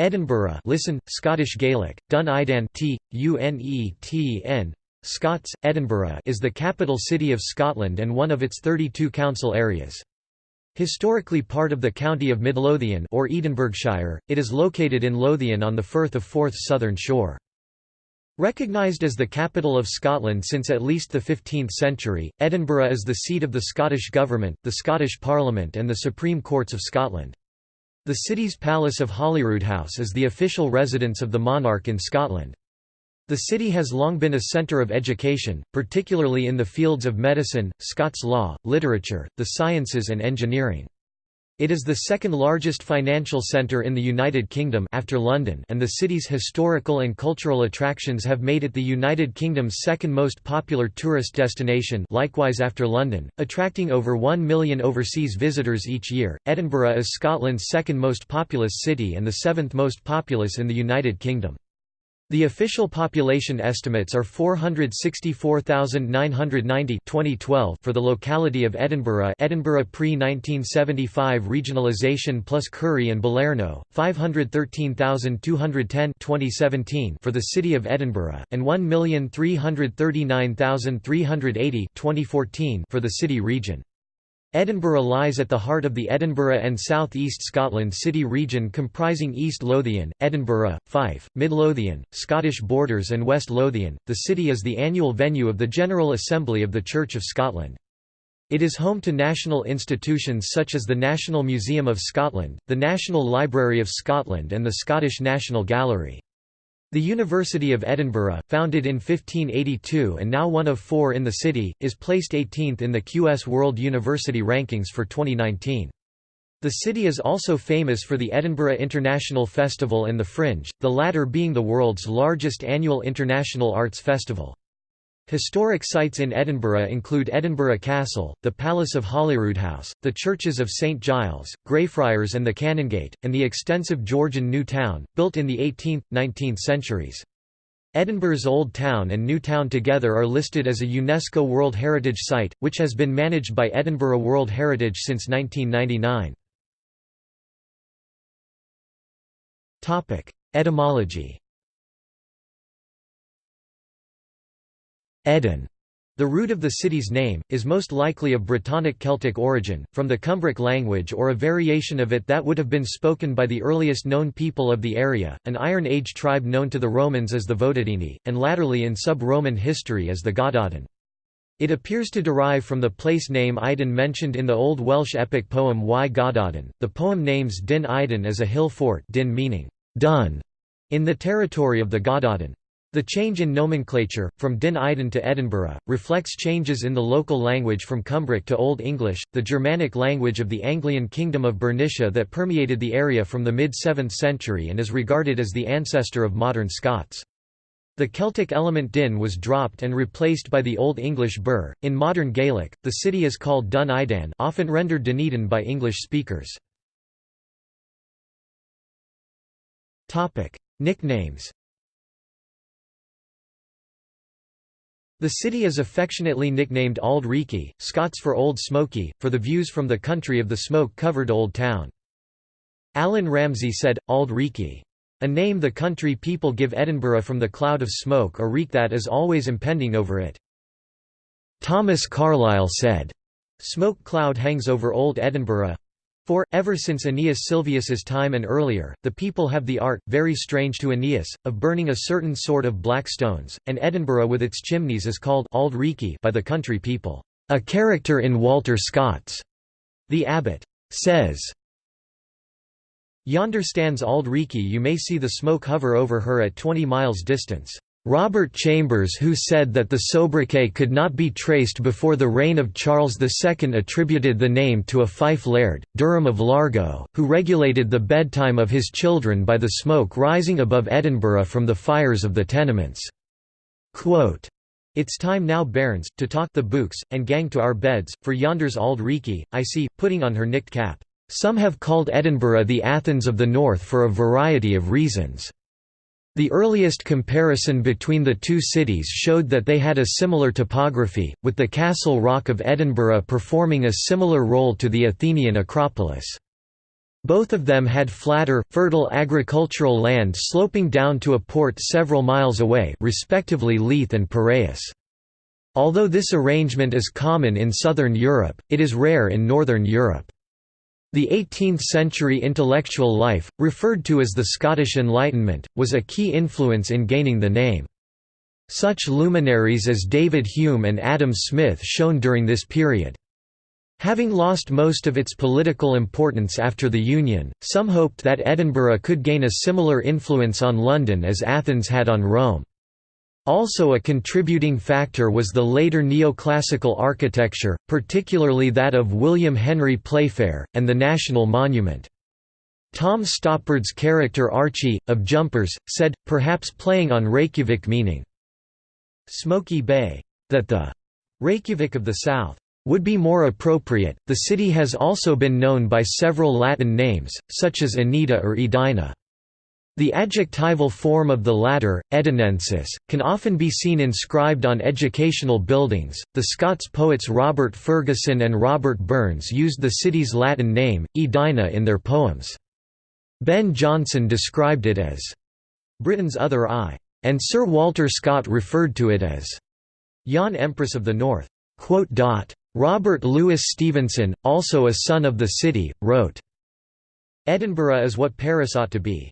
Edinburgh listen, Scottish Gaelic, Dun Idan Scots, Edinburgh is the capital city of Scotland and one of its 32 council areas. Historically part of the county of Midlothian or Edinburghshire, it is located in Lothian on the Firth of Forth's southern shore. Recognised as the capital of Scotland since at least the 15th century, Edinburgh is the seat of the Scottish Government, the Scottish Parliament and the Supreme Courts of Scotland. The city's Palace of Holyroodhouse is the official residence of the monarch in Scotland. The city has long been a centre of education, particularly in the fields of medicine, Scots law, literature, the sciences and engineering. It is the second largest financial centre in the United Kingdom after London and the city's historical and cultural attractions have made it the United Kingdom's second most popular tourist destination likewise after London, attracting over 1 million overseas visitors each year. Edinburgh is Scotland's second most populous city and the seventh most populous in the United Kingdom. The official population estimates are 464,990 2012 for the locality of Edinburgh Edinburgh pre-1975 regionalisation plus Currie and Balerno, 513,210 2017 for the city of Edinburgh, and 1,339,380 2014 for the city region. Edinburgh lies at the heart of the Edinburgh and South East Scotland City region comprising East Lothian, Edinburgh, Fife, Mid Lothian, Scottish Borders and West Lothian. The city is the annual venue of the General Assembly of the Church of Scotland. It is home to national institutions such as the National Museum of Scotland, the National Library of Scotland and the Scottish National Gallery. The University of Edinburgh, founded in 1582 and now one of four in the city, is placed 18th in the QS World University Rankings for 2019. The city is also famous for the Edinburgh International Festival and the Fringe, the latter being the world's largest annual international arts festival. Historic sites in Edinburgh include Edinburgh Castle, the Palace of Holyroodhouse, the churches of St Giles, Greyfriars and the Canongate, and the extensive Georgian New Town, built in the 18th, 19th centuries. Edinburgh's Old Town and New Town together are listed as a UNESCO World Heritage Site, which has been managed by Edinburgh World Heritage since 1999. Etymology Eden, the root of the city's name, is most likely of Brittonic Celtic origin, from the Cumbric language or a variation of it that would have been spoken by the earliest known people of the area, an Iron Age tribe known to the Romans as the Votadini, and latterly in sub-Roman history as the Gododdin. It appears to derive from the place name Eidyn mentioned in the Old Welsh epic poem Y Gododdin. The poem names Din Iden as a hill fort din meaning dun in the territory of the Gododdin. The change in nomenclature, from Din Iden to Edinburgh, reflects changes in the local language from Cumbric to Old English, the Germanic language of the Anglian kingdom of Bernicia that permeated the area from the mid-7th century and is regarded as the ancestor of modern Scots. The Celtic element din was dropped and replaced by the Old English burh. In modern Gaelic, the city is called Dun Idan, often rendered Dunedin by English speakers. Topic: Nicknames. The city is affectionately nicknamed Auld Reekie, Scots for Old Smoky, for the views from the country of the smoke-covered Old Town. Allan Ramsay said, Auld Reekie. A name the country people give Edinburgh from the cloud of smoke or reek that is always impending over it. Thomas Carlyle said, Smoke cloud hangs over old Edinburgh, for, ever since Aeneas Sylvius's time and earlier, the people have the art, very strange to Aeneas, of burning a certain sort of black stones, and Edinburgh with its chimneys is called Auld by the country people, a character in Walter Scott's. The abbot says, Yonder stands Auld Reekie you may see the smoke hover over her at twenty miles distance. Robert Chambers who said that the sobriquet could not be traced before the reign of Charles II attributed the name to a fife laird, Durham of Largo, who regulated the bedtime of his children by the smoke rising above Edinburgh from the fires of the tenements. Quote, it's time now bairns, to talk the books, and gang to our beds, for yonder's auld Reekie, I see, putting on her nicked cap. Some have called Edinburgh the Athens of the North for a variety of reasons. The earliest comparison between the two cities showed that they had a similar topography, with the Castle Rock of Edinburgh performing a similar role to the Athenian Acropolis. Both of them had flatter, fertile agricultural land sloping down to a port several miles away respectively Leith and Piraeus. Although this arrangement is common in southern Europe, it is rare in northern Europe. The 18th-century intellectual life, referred to as the Scottish Enlightenment, was a key influence in gaining the name. Such luminaries as David Hume and Adam Smith shone during this period. Having lost most of its political importance after the Union, some hoped that Edinburgh could gain a similar influence on London as Athens had on Rome. Also a contributing factor was the later neoclassical architecture, particularly that of William Henry Playfair, and the National Monument. Tom Stoppard's character Archie, of Jumpers, said, perhaps playing on Reykjavik meaning, Smoky Bay, that the Reykjavik of the South would be more appropriate. The city has also been known by several Latin names, such as Aneda or Edina. The adjectival form of the latter, Edinensis, can often be seen inscribed on educational buildings. The Scots poets Robert Fergusson and Robert Burns used the city's Latin name, Edina, in their poems. Ben Jonson described it as Britain's other eye, and Sir Walter Scott referred to it as Yon Empress of the North. Robert Louis Stevenson, also a son of the city, wrote, Edinburgh is what Paris ought to be.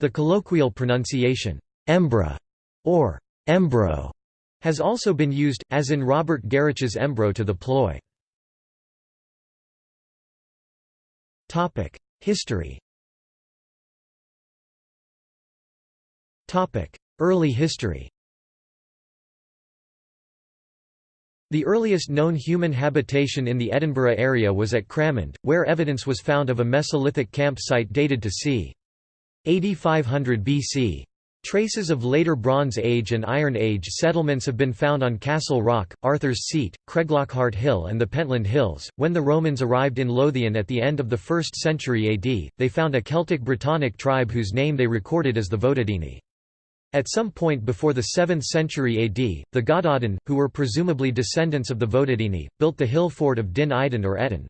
The colloquial pronunciation, Embra, or Embro, has also been used, as in Robert Garioch's Embro to the ploy. History Early history The earliest known human habitation in the Edinburgh area was at Cramond, where evidence was found of a Mesolithic campsite dated to c. 8500 BC. Traces of later Bronze Age and Iron Age settlements have been found on Castle Rock, Arthur's Seat, Craiglockhart Hill and the Pentland Hills. When the Romans arrived in Lothian at the end of the 1st century AD, they found a Celtic Brittonic tribe whose name they recorded as the Votadini. At some point before the 7th century AD, the Gododdin, who were presumably descendants of the Votadini, built the hill fort of Din Idan or Edin.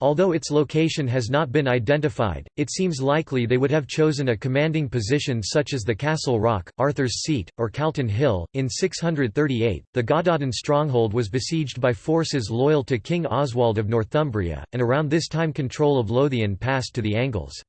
Although its location has not been identified, it seems likely they would have chosen a commanding position such as the Castle Rock, Arthur's Seat, or Calton Hill. In 638, the Gododdin stronghold was besieged by forces loyal to King Oswald of Northumbria, and around this time control of Lothian passed to the Angles.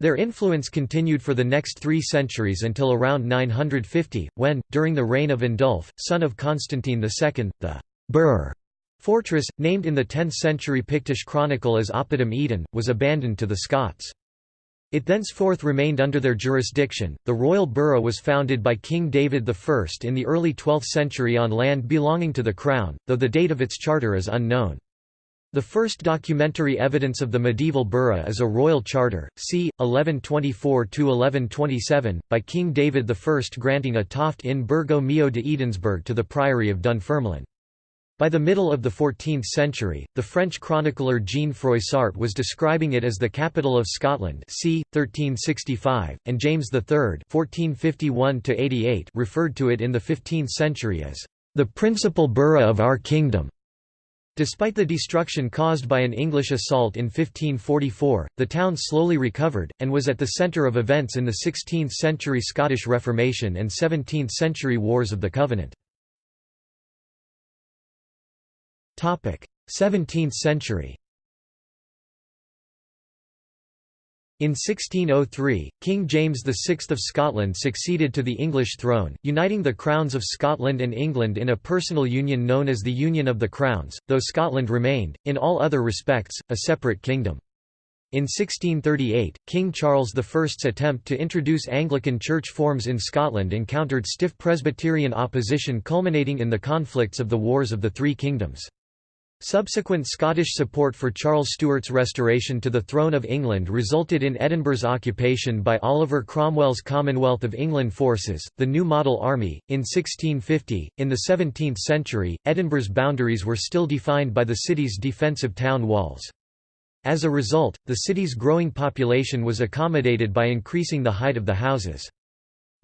Their influence continued for the next three centuries until around 950, when, during the reign of Indulf, son of Constantine II, the burh fortress, named in the 10th-century Pictish chronicle as Oppidum Eden, was abandoned to the Scots. It thenceforth remained under their jurisdiction. The royal borough was founded by King David I in the early 12th century on land belonging to the crown, though the date of its charter is unknown. The first documentary evidence of the medieval borough is a royal charter, c. 1124–1127, by King David I granting a toft in Burgo Mio de Edensburg to the Priory of Dunfermline. By the middle of the 14th century, the French chronicler Jean Froissart was describing it as the capital of Scotland c. 1365, and James III 1451 referred to it in the 15th century as, "...the principal borough of our kingdom." Despite the destruction caused by an English assault in 1544, the town slowly recovered, and was at the centre of events in the 16th-century Scottish Reformation and 17th-century Wars of the Covenant. 17th century In 1603, King James VI of Scotland succeeded to the English throne, uniting the crowns of Scotland and England in a personal union known as the Union of the Crowns, though Scotland remained, in all other respects, a separate kingdom. In 1638, King Charles I's attempt to introduce Anglican church forms in Scotland encountered stiff Presbyterian opposition culminating in the conflicts of the Wars of the Three Kingdoms. Subsequent Scottish support for Charles Stuart's restoration to the throne of England resulted in Edinburgh's occupation by Oliver Cromwell's Commonwealth of England forces, the New Model Army, in 1650. In the 17th century, Edinburgh's boundaries were still defined by the city's defensive town walls. As a result, the city's growing population was accommodated by increasing the height of the houses.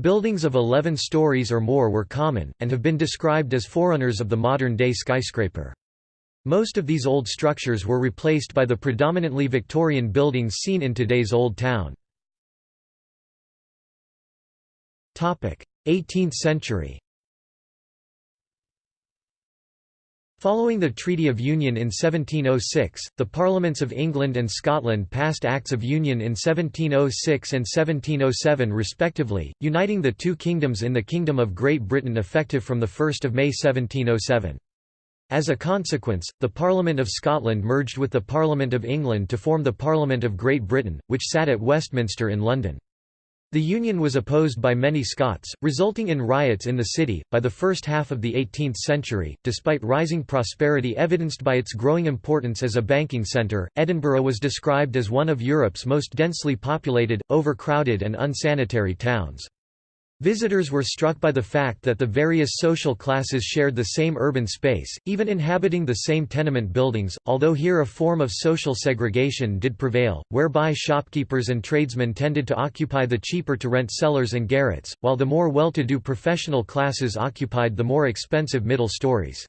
Buildings of 11 stories or more were common, and have been described as forerunners of the modern-day skyscraper. Most of these old structures were replaced by the predominantly Victorian buildings seen in today's Old Town. 18th century Following the Treaty of Union in 1706, the Parliaments of England and Scotland passed Acts of Union in 1706 and 1707 respectively, uniting the two kingdoms in the Kingdom of Great Britain effective from 1 May 1707. As a consequence, the Parliament of Scotland merged with the Parliament of England to form the Parliament of Great Britain, which sat at Westminster in London. The union was opposed by many Scots, resulting in riots in the city. By the first half of the 18th century, despite rising prosperity evidenced by its growing importance as a banking centre, Edinburgh was described as one of Europe's most densely populated, overcrowded, and unsanitary towns. Visitors were struck by the fact that the various social classes shared the same urban space, even inhabiting the same tenement buildings, although here a form of social segregation did prevail, whereby shopkeepers and tradesmen tended to occupy the cheaper-to-rent cellars and garrets, while the more well-to-do professional classes occupied the more expensive middle stories.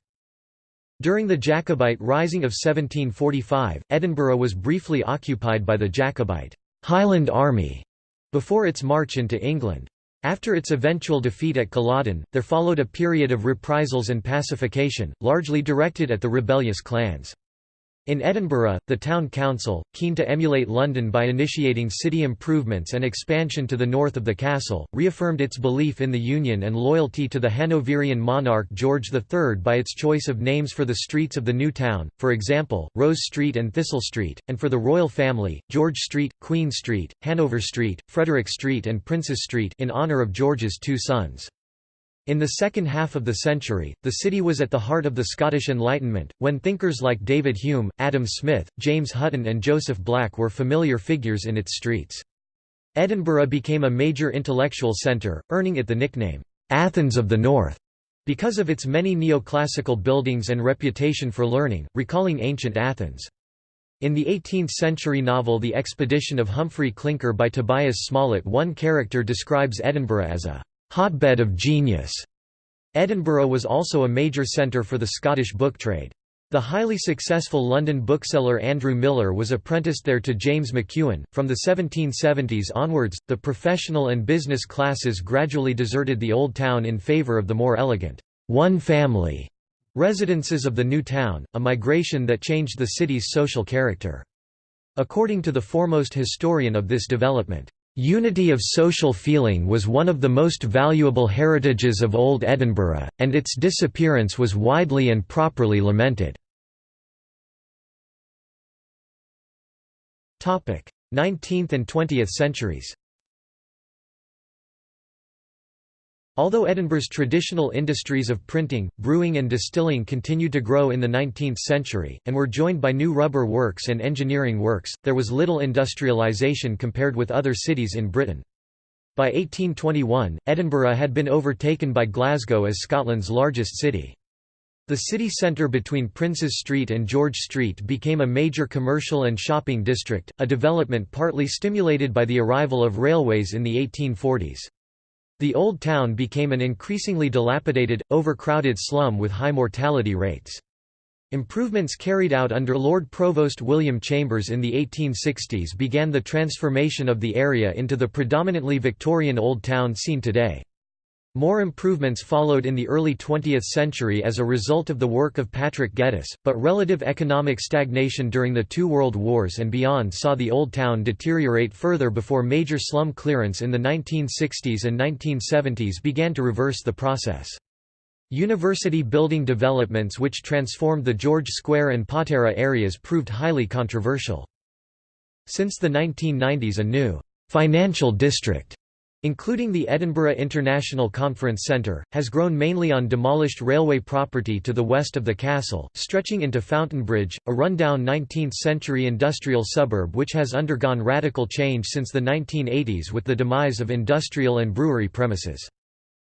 During the Jacobite Rising of 1745, Edinburgh was briefly occupied by the Jacobite Highland Army before its march into England. After its eventual defeat at Culloden, there followed a period of reprisals and pacification, largely directed at the rebellious clans. In Edinburgh, the town council, keen to emulate London by initiating city improvements and expansion to the north of the castle, reaffirmed its belief in the Union and loyalty to the Hanoverian monarch George III by its choice of names for the streets of the new town, for example, Rose Street and Thistle Street, and for the royal family, George Street, Queen Street, Hanover Street, Frederick Street and Princes Street in honour of George's two sons. In the second half of the century, the city was at the heart of the Scottish Enlightenment, when thinkers like David Hume, Adam Smith, James Hutton and Joseph Black were familiar figures in its streets. Edinburgh became a major intellectual centre, earning it the nickname, "'Athens of the North' because of its many neoclassical buildings and reputation for learning, recalling ancient Athens. In the 18th-century novel The Expedition of Humphrey Clinker by Tobias Smollett one character describes Edinburgh as a hotbed of genius. Edinburgh was also a major centre for the Scottish book trade. The highly successful London bookseller Andrew Millar was apprenticed there to James McEuen. From the 1770s onwards, the professional and business classes gradually deserted the old town in favour of the more elegant, one family residences of the new town, a migration that changed the city's social character. According to the foremost historian of this development, Unity of social feeling was one of the most valuable heritages of Old Edinburgh, and its disappearance was widely and properly lamented. 19th and 20th centuries Although Edinburgh's traditional industries of printing, brewing and distilling continued to grow in the 19th century, and were joined by new rubber works and engineering works, there was little industrialisation compared with other cities in Britain. By 1821, Edinburgh had been overtaken by Glasgow as Scotland's largest city. The city centre between Princes Street and George Street became a major commercial and shopping district, a development partly stimulated by the arrival of railways in the 1840s. The Old Town became an increasingly dilapidated, overcrowded slum with high mortality rates. Improvements carried out under Lord Provost William Chambers in the 1860s began the transformation of the area into the predominantly Victorian Old Town seen today. More improvements followed in the early 20th century as a result of the work of Patrick Geddes, but relative economic stagnation during the two world wars and beyond saw the Old Town deteriorate further before major slum clearance in the 1960s and 1970s began to reverse the process. University building developments which transformed the George Square and Patara areas proved highly controversial. Since the 1990s a new «financial district» including the Edinburgh International Conference Centre, has grown mainly on demolished railway property to the west of the castle, stretching into Fountainbridge, a rundown 19th-century industrial suburb which has undergone radical change since the 1980s with the demise of industrial and brewery premises.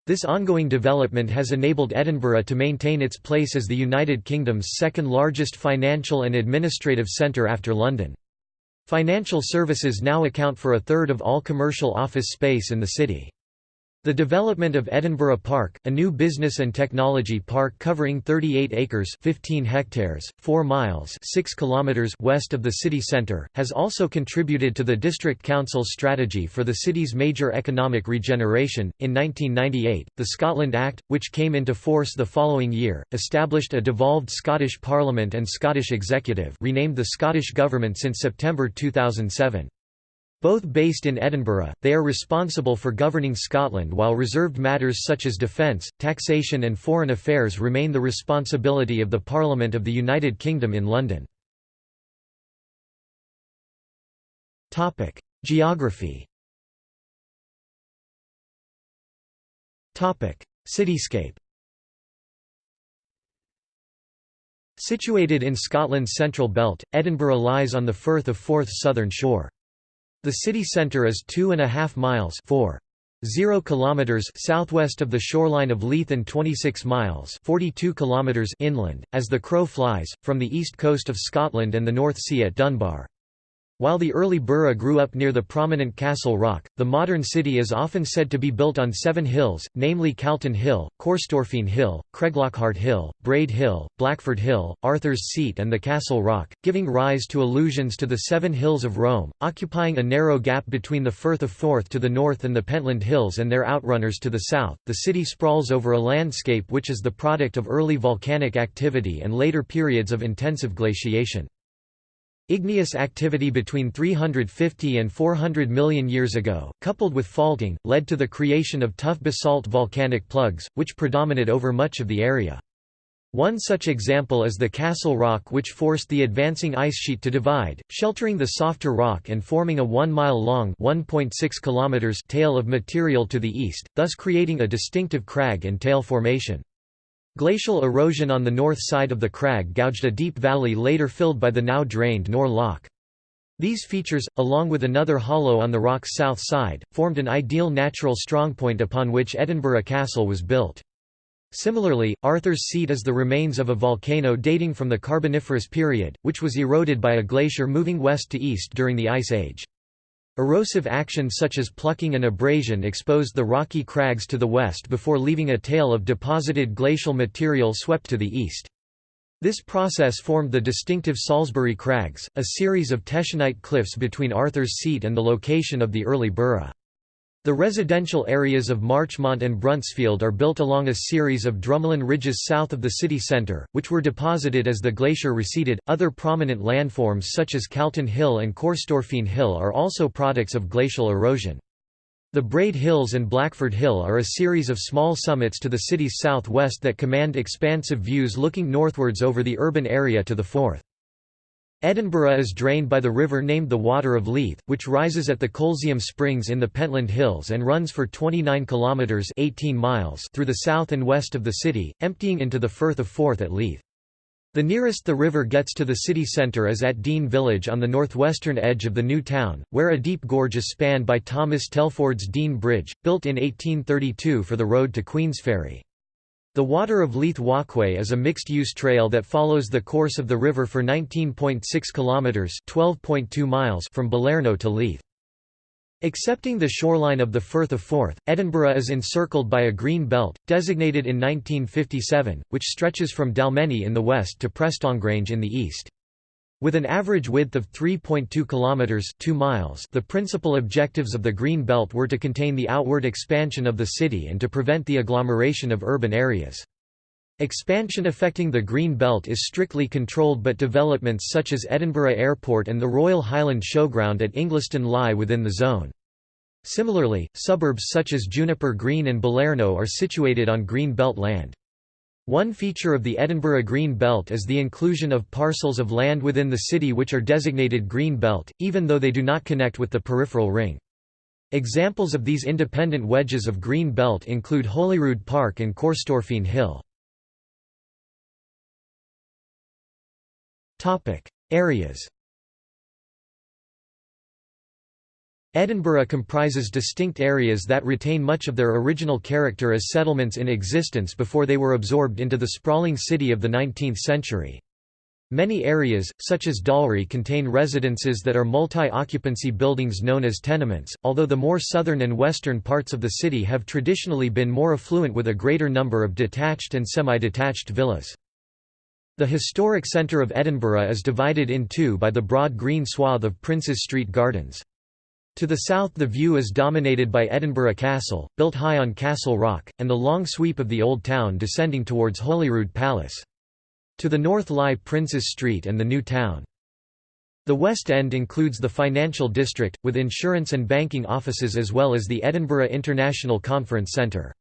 This ongoing development has enabled Edinburgh to maintain its place as the United Kingdom's second largest financial and administrative centre after London. Financial services now account for a third of all commercial office space in the city. The development of Edinburgh Park, a new business and technology park covering 38 acres 15 hectares, 4 miles 6 kilometers west of the city centre, has also contributed to the District Council's strategy for the city's major economic regeneration. In 1998, the Scotland Act, which came into force the following year, established a devolved Scottish Parliament and Scottish Executive renamed the Scottish Government since September 2007. Both based in Edinburgh, they are responsible for governing Scotland while reserved matters such as defence, taxation and foreign affairs remain the responsibility of the Parliament of the United Kingdom in London. Geography Cityscape Situated in Scotland's central belt, Edinburgh lies on the Firth of Forth's southern shore. The city centre is two and a half miles 4. 0 kilometers southwest of the shoreline of Leith and 26 miles 42 kilometers inland, as the crow flies, from the east coast of Scotland and the North Sea at Dunbar. While the early borough grew up near the prominent Castle Rock, the modern city is often said to be built on seven hills, namely Calton Hill, Corstorphine Hill, Craiglockhart Hill, Braid Hill, Blackford Hill, Arthur's Seat and the Castle Rock, giving rise to allusions to the Seven Hills of Rome, occupying a narrow gap between the Firth of Forth to the north and the Pentland Hills and their outrunners to the south. The city sprawls over a landscape which is the product of early volcanic activity and later periods of intensive glaciation. Igneous activity between 350 and 400 million years ago, coupled with faulting, led to the creation of tough basalt volcanic plugs, which predominate over much of the area. One such example is the Castle Rock which forced the advancing ice sheet to divide, sheltering the softer rock and forming a 1-mile-long tail of material to the east, thus creating a distinctive crag and tail formation. Glacial erosion on the north side of the crag gouged a deep valley later filled by the now drained Nor Loch. These features, along with another hollow on the rock's south side, formed an ideal natural strongpoint upon which Edinburgh Castle was built. Similarly, Arthur's Seat is the remains of a volcano dating from the Carboniferous period, which was eroded by a glacier moving west to east during the Ice Age. Erosive action such as plucking and abrasion exposed the rocky crags to the west before leaving a tail of deposited glacial material swept to the east. This process formed the distinctive Salisbury Crags, a series of Teschenite cliffs between Arthur's Seat and the location of the early borough. The residential areas of Marchmont and Bruntsfield are built along a series of drumlin ridges south of the city centre, which were deposited as the glacier receded. Other prominent landforms such as Calton Hill and Corstorphine Hill are also products of glacial erosion. The Braid Hills and Blackford Hill are a series of small summits to the city's southwest that command expansive views looking northwards over the urban area to the Forth. Edinburgh is drained by the river named the Water of Leith, which rises at the Colzium Springs in the Pentland Hills and runs for 29 kilometres 18 miles through the south and west of the city, emptying into the Firth of Forth at Leith. The nearest the river gets to the city centre is at Dean Village on the northwestern edge of the new town, where a deep gorge is spanned by Thomas Telford's Dean Bridge, built in 1832 for the road to Queensferry. The Water of Leith Walkway is a mixed-use trail that follows the course of the river for 19.6 kilometers (12.2 miles) from Balerno to Leith. Excepting the shoreline of the Firth of Forth, Edinburgh is encircled by a green belt, designated in 1957, which stretches from Dalmeny in the west to Prestongrange in the east. With an average width of 3.2 kilometers 2 miles, the principal objectives of the Green Belt were to contain the outward expansion of the city and to prevent the agglomeration of urban areas. Expansion affecting the Green Belt is strictly controlled but developments such as Edinburgh Airport and the Royal Highland Showground at Ingliston lie within the zone. Similarly, suburbs such as Juniper Green and Balerno are situated on Green Belt land. One feature of the Edinburgh Green Belt is the inclusion of parcels of land within the city which are designated Green Belt, even though they do not connect with the peripheral ring. Examples of these independent wedges of Green Belt include Holyrood Park and Corstorphine Hill. Areas Edinburgh comprises distinct areas that retain much of their original character as settlements in existence before they were absorbed into the sprawling city of the 19th century. Many areas, such as Dalry contain residences that are multi-occupancy buildings known as tenements, although the more southern and western parts of the city have traditionally been more affluent with a greater number of detached and semi-detached villas. The historic centre of Edinburgh is divided in two by the broad green swath of Princes Street Gardens. To the south the view is dominated by Edinburgh Castle, built high on Castle Rock, and the long sweep of the Old Town descending towards Holyrood Palace. To the north lie Princes Street and the New Town. The West End includes the financial district, with insurance and banking offices as well as the Edinburgh International Conference Centre.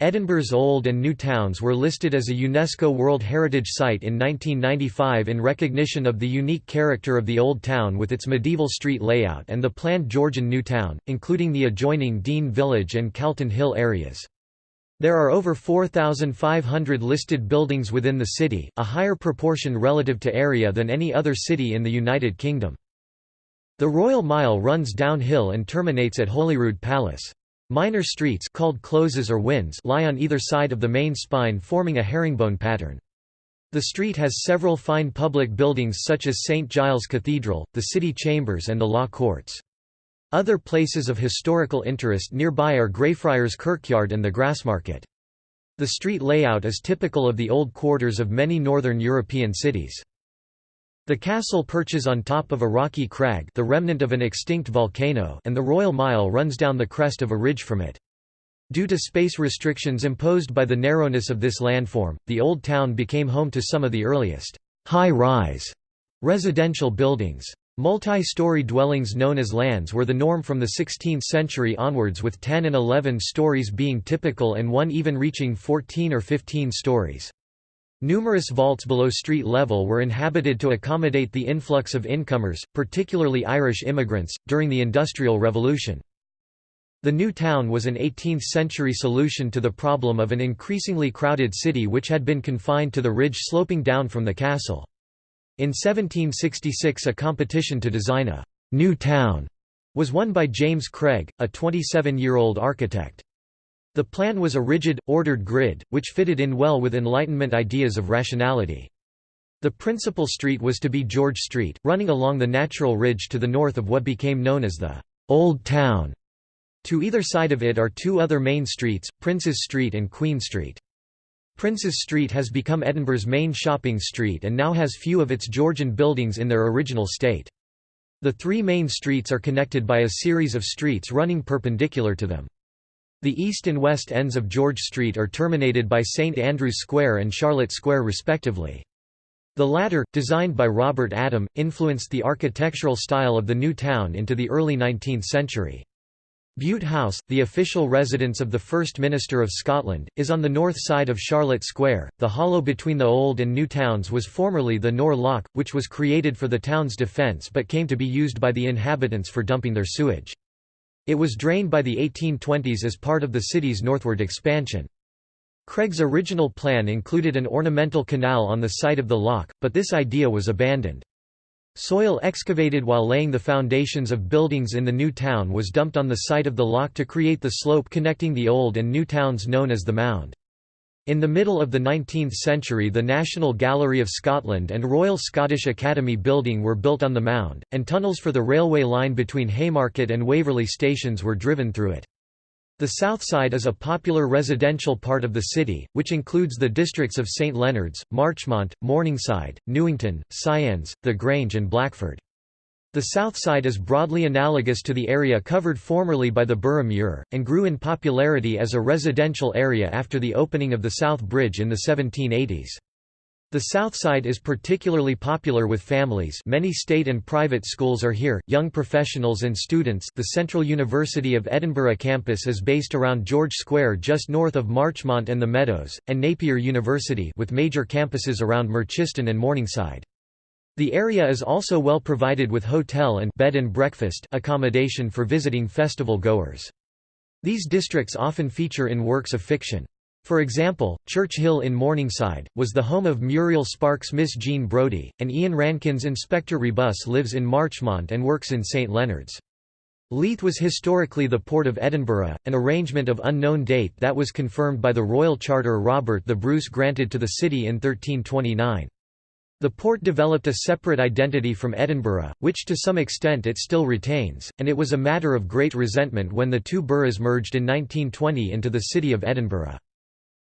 Edinburgh's Old and New Towns were listed as a UNESCO World Heritage Site in 1995 in recognition of the unique character of the Old Town with its medieval street layout and the planned Georgian New Town, including the adjoining Dean Village and Calton Hill areas. There are over 4,500 listed buildings within the city, a higher proportion relative to area than any other city in the United Kingdom. The Royal Mile runs downhill and terminates at Holyrood Palace. Minor streets called closes or wynds lie on either side of the main spine forming a herringbone pattern. The street has several fine public buildings such as St Giles Cathedral, the city chambers and the law courts. Other places of historical interest nearby are Greyfriars Kirkyard and the Grassmarket. The street layout is typical of the old quarters of many northern European cities. The castle perches on top of a rocky crag the remnant of an extinct volcano and the Royal Mile runs down the crest of a ridge from it. Due to space restrictions imposed by the narrowness of this landform, the Old Town became home to some of the earliest high-rise residential buildings. Multi-story dwellings known as lands were the norm from the 16th century onwards with 10 and 11 stories being typical and one even reaching 14 or 15 stories. Numerous vaults below street level were inhabited to accommodate the influx of incomers, particularly Irish immigrants, during the Industrial Revolution. The new town was an 18th-century solution to the problem of an increasingly crowded city which had been confined to the ridge sloping down from the castle. In 1766 a competition to design a «new town» was won by James Craig, a 27-year-old architect. The plan was a rigid, ordered grid, which fitted in well with Enlightenment ideas of rationality. The principal street was to be George Street, running along the natural ridge to the north of what became known as the «Old Town». To either side of it are two other main streets, Princes Street and Queen Street. Princes Street has become Edinburgh's main shopping street and now has few of its Georgian buildings in their original state. The three main streets are connected by a series of streets running perpendicular to them. The east and west ends of George Street are terminated by St Andrew's Square and Charlotte Square respectively. The latter, designed by Robert Adam, influenced the architectural style of the new town into the early 19th century. Bute House, the official residence of the First Minister of Scotland, is on the north side of Charlotte Square. The hollow between the old and new towns was formerly the Nor Loch, which was created for the town's defence but came to be used by the inhabitants for dumping their sewage. It was drained by the 1820s as part of the city's northward expansion. Craig's original plan included an ornamental canal on the site of the lock, but this idea was abandoned. Soil excavated while laying the foundations of buildings in the new town was dumped on the site of the lock to create the slope connecting the old and new towns known as the Mound. In the middle of the 19th century the National Gallery of Scotland and Royal Scottish Academy building were built on the mound, and tunnels for the railway line between Haymarket and Waverley stations were driven through it. The south side is a popular residential part of the city, which includes the districts of St Leonards, Marchmont, Morningside, Newington, Sciennes, The Grange and Blackford. The south side is broadly analogous to the area covered formerly by the Burgh Muir, and grew in popularity as a residential area after the opening of the South Bridge in the 1780s. The south side is particularly popular with families many state and private schools are here, young professionals and students the Central University of Edinburgh campus is based around George Square just north of Marchmont and the Meadows, and Napier University with major campuses around Merchiston and Morningside. The area is also well provided with hotel and bed and breakfast accommodation for visiting festival goers. These districts often feature in works of fiction. For example, Church Hill in Morningside, was the home of Muriel Spark's Miss Jean Brodie, and Ian Rankin's Inspector Rebus lives in Marchmont and works in St Leonards. Leith was historically the port of Edinburgh, an arrangement of unknown date that was confirmed by the royal charter Robert the Bruce granted to the city in 1329. The port developed a separate identity from Edinburgh, which to some extent it still retains, and it was a matter of great resentment when the two boroughs merged in 1920 into the city of Edinburgh.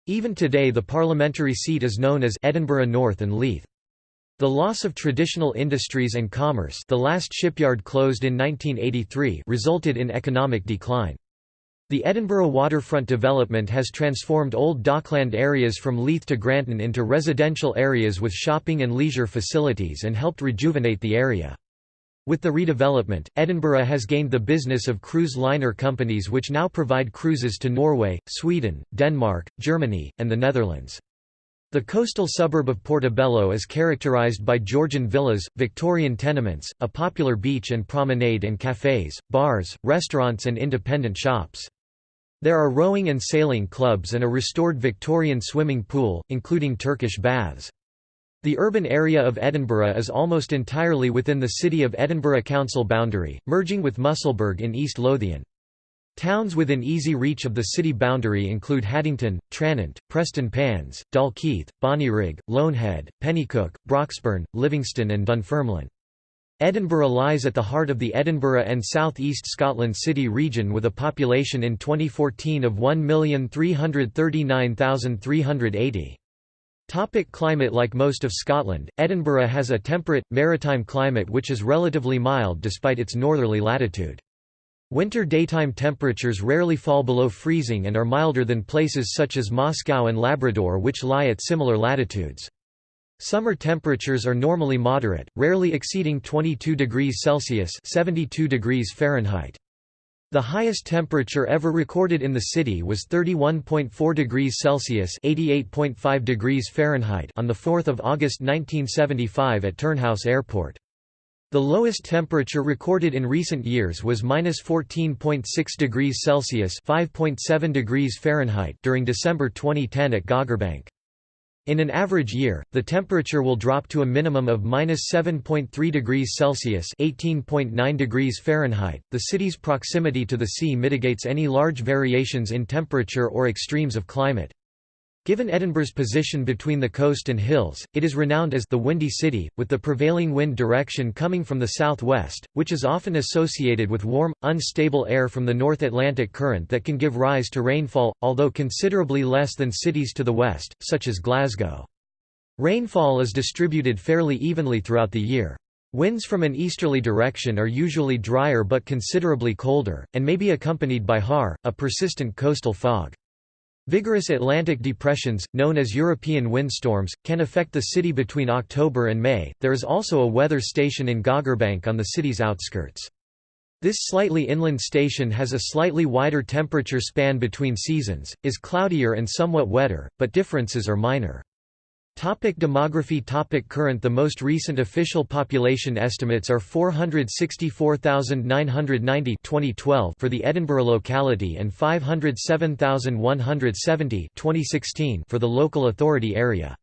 Even today the parliamentary seat is known as Edinburgh North and Leith. The loss of traditional industries and commerce the last shipyard closed in 1983 resulted in economic decline. The Edinburgh waterfront development has transformed old dockland areas from Leith to Granton into residential areas with shopping and leisure facilities and helped rejuvenate the area. With the redevelopment, Edinburgh has gained the business of cruise liner companies which now provide cruises to Norway, Sweden, Denmark, Germany, and the Netherlands. The coastal suburb of Portobello is characterised by Georgian villas, Victorian tenements, a popular beach and promenade and cafes, bars, restaurants and independent shops. There are rowing and sailing clubs and a restored Victorian swimming pool, including Turkish baths. The urban area of Edinburgh is almost entirely within the City of Edinburgh Council boundary, merging with Musselburgh in East Lothian. Towns within easy reach of the city boundary include Haddington, Tranent, Prestonpans, Dalkeith, Bonnyrigg, Loanhead, Penicuik, Broxburn, Livingston and Dunfermline. Edinburgh lies at the heart of the Edinburgh and South East Scotland City region with a population in 2014 of 1,339,380. Topic climate Like most of Scotland, Edinburgh has a temperate, maritime climate which is relatively mild despite its northerly latitude. Winter daytime temperatures rarely fall below freezing and are milder than places such as Moscow and Labrador which lie at similar latitudes. Summer temperatures are normally moderate, rarely exceeding 22 degrees Celsius (72 degrees Fahrenheit). The highest temperature ever recorded in the city was 31.4 degrees Celsius (88.5 degrees Fahrenheit) on the 4th of August 1975 at Turnhouse Airport. The lowest temperature recorded in recent years was -14.6 degrees Celsius (5.7 degrees Fahrenheit) during December 2010 at Gogarbank. In an average year, the temperature will drop to a minimum of -7.3 degrees Celsius (18.9 degrees Fahrenheit). The city's proximity to the sea mitigates any large variations in temperature or extremes of climate. Given Edinburgh's position between the coast and hills, it is renowned as the Windy City, with the prevailing wind direction coming from the southwest, which is often associated with warm, unstable air from the North Atlantic current that can give rise to rainfall, although considerably less than cities to the west, such as Glasgow. Rainfall is distributed fairly evenly throughout the year. Winds from an easterly direction are usually drier but considerably colder, and may be accompanied by haar, a persistent coastal fog. Vigorous Atlantic depressions, known as European windstorms, can affect the city between October and May. There is also a weather station in Gogarbank on the city's outskirts. This slightly inland station has a slightly wider temperature span between seasons, is cloudier and somewhat wetter, but differences are minor. Topic demography Topic Current The most recent official population estimates are 464,990 2012 for the Edinburgh locality and 507,170 2016 for the local authority area.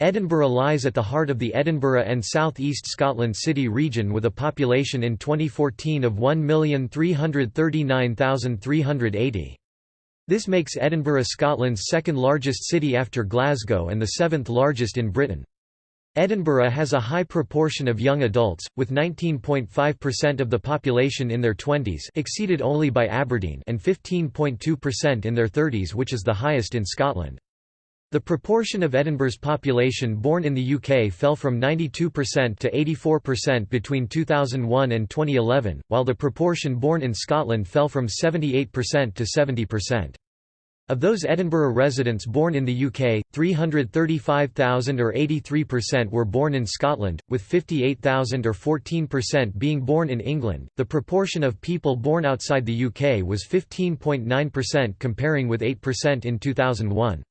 Edinburgh lies at the heart of the Edinburgh and South East Scotland City region with a population in 2014 of 1,339,380. This makes Edinburgh Scotland's second largest city after Glasgow and the seventh largest in Britain. Edinburgh has a high proportion of young adults, with 19.5% of the population in their 20s exceeded only by Aberdeen and 15.2% in their 30s which is the highest in Scotland. The proportion of Edinburgh's population born in the UK fell from 92% to 84% between 2001 and 2011, while the proportion born in Scotland fell from 78% to 70%. Of those Edinburgh residents born in the UK, 335,000 or 83% were born in Scotland, with 58,000 or 14% being born in England. The proportion of people born outside the UK was 15.9% comparing with 8% in 2001.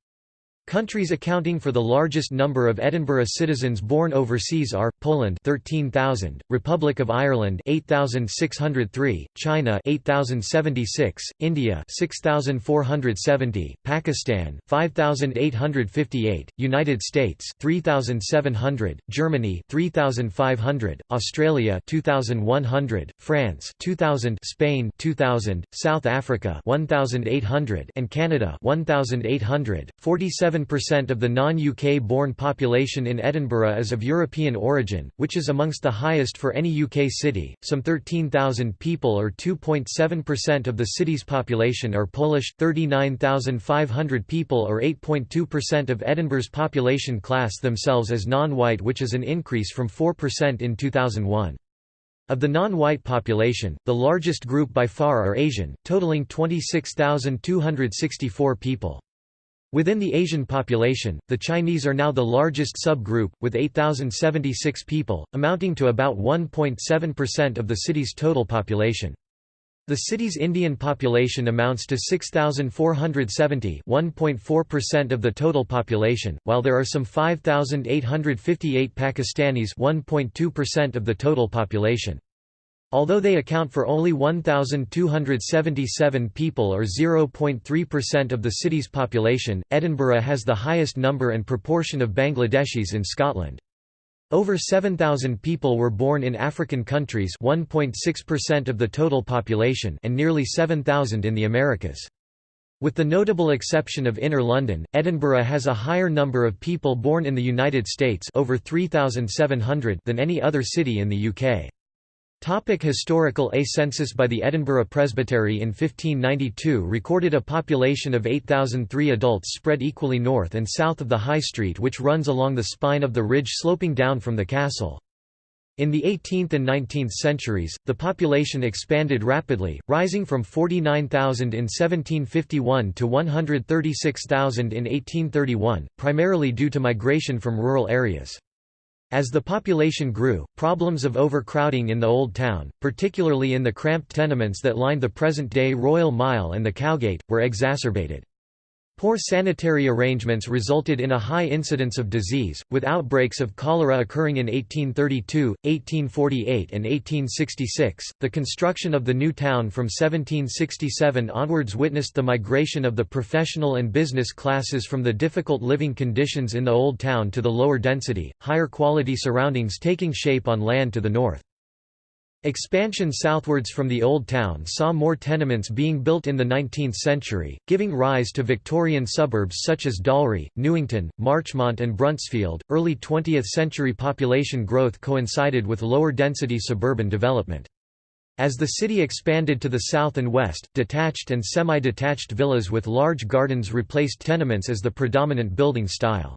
Countries accounting for the largest number of Edinburgh citizens born overseas are Poland 13,000, Republic of Ireland 8,603, China 8,076, India 6,470, Pakistan 5,858, United States 3,700, Germany 3,500, Australia 2,100, France 2,000, Spain 2,000, South Africa 1,800, and Canada 1,800. 47 87% of the non-UK born population in Edinburgh is of European origin, which is amongst the highest for any UK city. Some 13,000 people or 2.7% of the city's population are Polish, 39,500 people or 8.2% of Edinburgh's population class themselves as non-white which is an increase from 4% in 2001. Of the non-white population, the largest group by far are Asian, totaling 26,264 people. Within the Asian population, the Chinese are now the largest subgroup, with 8,076 people, amounting to about 1.7% of the city's total population. The city's Indian population amounts to 6,470 1.4% of the total population, while there are some 5,858 Pakistanis 1.2% of the total population. Although they account for only 1,277 people or 0.3% of the city's population, Edinburgh has the highest number and proportion of Bangladeshis in Scotland. Over 7,000 people were born in African countries 1.6% of the total population and nearly 7,000 in the Americas. With the notable exception of Inner London, Edinburgh has a higher number of people born in the United States over 3,700 than any other city in the UK. Topic historical A census by the Edinburgh Presbytery in 1592 recorded a population of 8,003 adults spread equally north and south of the High Street which runs along the spine of the ridge sloping down from the castle. In the 18th and 19th centuries, the population expanded rapidly, rising from 49,000 in 1751 to 136,000 in 1831, primarily due to migration from rural areas. As the population grew, problems of overcrowding in the Old Town, particularly in the cramped tenements that lined the present-day Royal Mile and the Cowgate, were exacerbated. Poor sanitary arrangements resulted in a high incidence of disease, with outbreaks of cholera occurring in 1832, 1848, and 1866. The construction of the new town from 1767 onwards witnessed the migration of the professional and business classes from the difficult living conditions in the Old Town to the lower density, higher quality surroundings taking shape on land to the north. Expansion southwards from the Old Town saw more tenements being built in the 19th century, giving rise to Victorian suburbs such as Dalry, Newington, Marchmont, and Bruntsfield. Early 20th century population growth coincided with lower density suburban development. As the city expanded to the south and west, detached and semi-detached villas with large gardens replaced tenements as the predominant building style.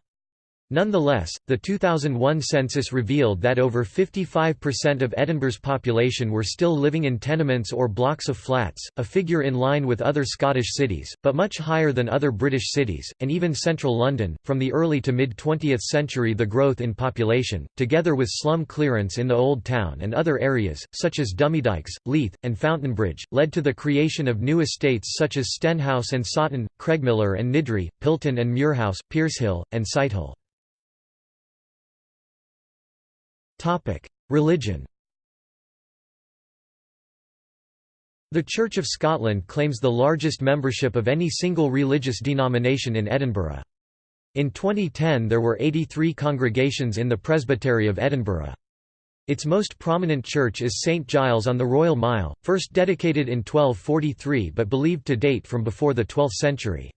Nonetheless, the 2001 census revealed that over 55% of Edinburgh's population were still living in tenements or blocks of flats, a figure in line with other Scottish cities, but much higher than other British cities, and even central London. From the early to mid 20th century, the growth in population, together with slum clearance in the Old Town and other areas, such as Dumbiedykes, Leith, and Fountainbridge, led to the creation of new estates such as Stenhouse and Saughton, Craigmillar and Niddrie, Pilton and Muirhouse, Piershill, and Sighthill. Religion The Church of Scotland claims the largest membership of any single religious denomination in Edinburgh. In 2010 there were 83 congregations in the Presbytery of Edinburgh. Its most prominent church is St Giles on the Royal Mile, first dedicated in 1243 but believed to date from before the 12th century.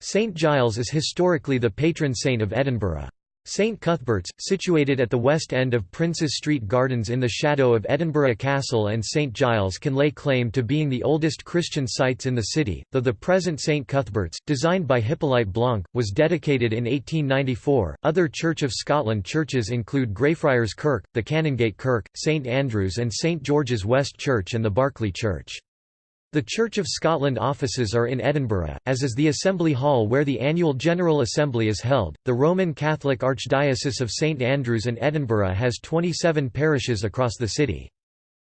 St Giles is historically the patron saint of Edinburgh. St Cuthbert's, situated at the west end of Princes Street Gardens in the shadow of Edinburgh Castle and St Giles can lay claim to being the oldest Christian sites in the city, though the present St Cuthbert's, designed by Hippolyte Blanc, was dedicated in 1894. Other Church of Scotland churches include Greyfriars Kirk, the Canongate Kirk, St Andrews and St George's West Church and the Barclay Church. The Church of Scotland offices are in Edinburgh, as is the Assembly Hall where the annual General Assembly is held. The Roman Catholic Archdiocese of St Andrews and Edinburgh has 27 parishes across the city.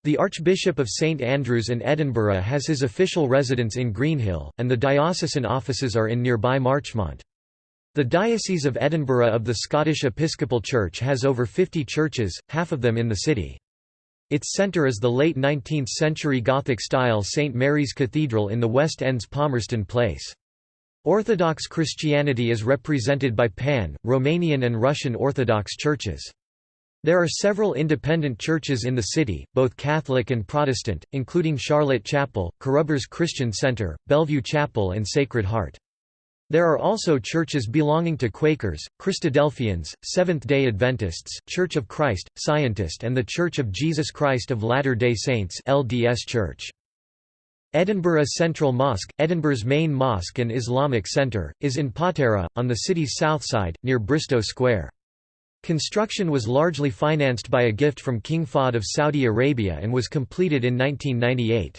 The Archbishop of St Andrews and Edinburgh has his official residence in Greenhill, and the diocesan offices are in nearby Marchmont. The Diocese of Edinburgh of the Scottish Episcopal Church has over 50 churches, half of them in the city. Its centre is the late 19th-century Gothic-style St. Mary's Cathedral in the West End's Palmerston Place. Orthodox Christianity is represented by Pan, Romanian and Russian Orthodox churches. There are several independent churches in the city, both Catholic and Protestant, including Charlotte Chapel, Carrubbers Christian Centre, Bellevue Chapel and Sacred Heart. There are also churches belonging to Quakers, Christadelphians, Seventh-day Adventists, Church of Christ, Scientist and The Church of Jesus Christ of Latter-day Saints LDS Church. Edinburgh Central Mosque, Edinburgh's main mosque and Islamic centre, is in Potterrow, on the city's south side, near Bristo Square. Construction was largely financed by a gift from King Fahd of Saudi Arabia and was completed in 1998.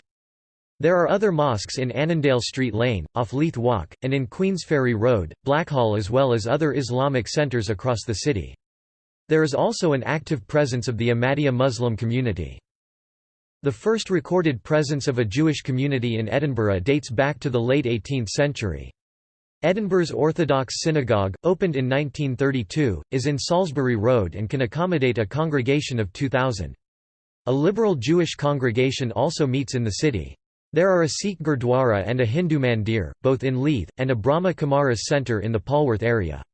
There are other mosques in Annandale Street Lane, off Leith Walk, and in Queensferry Road, Blackhall as well as other Islamic centres across the city. There is also an active presence of the Ahmadiyya Muslim community. The first recorded presence of a Jewish community in Edinburgh dates back to the late 18th century. Edinburgh's Orthodox Synagogue, opened in 1932, is in Salisbury Road and can accommodate a congregation of 2,000. A liberal Jewish congregation also meets in the city. There are a Sikh Gurdwara and a Hindu mandir, both in Leith, and a Brahma Kumaris centre in the Polwarth area.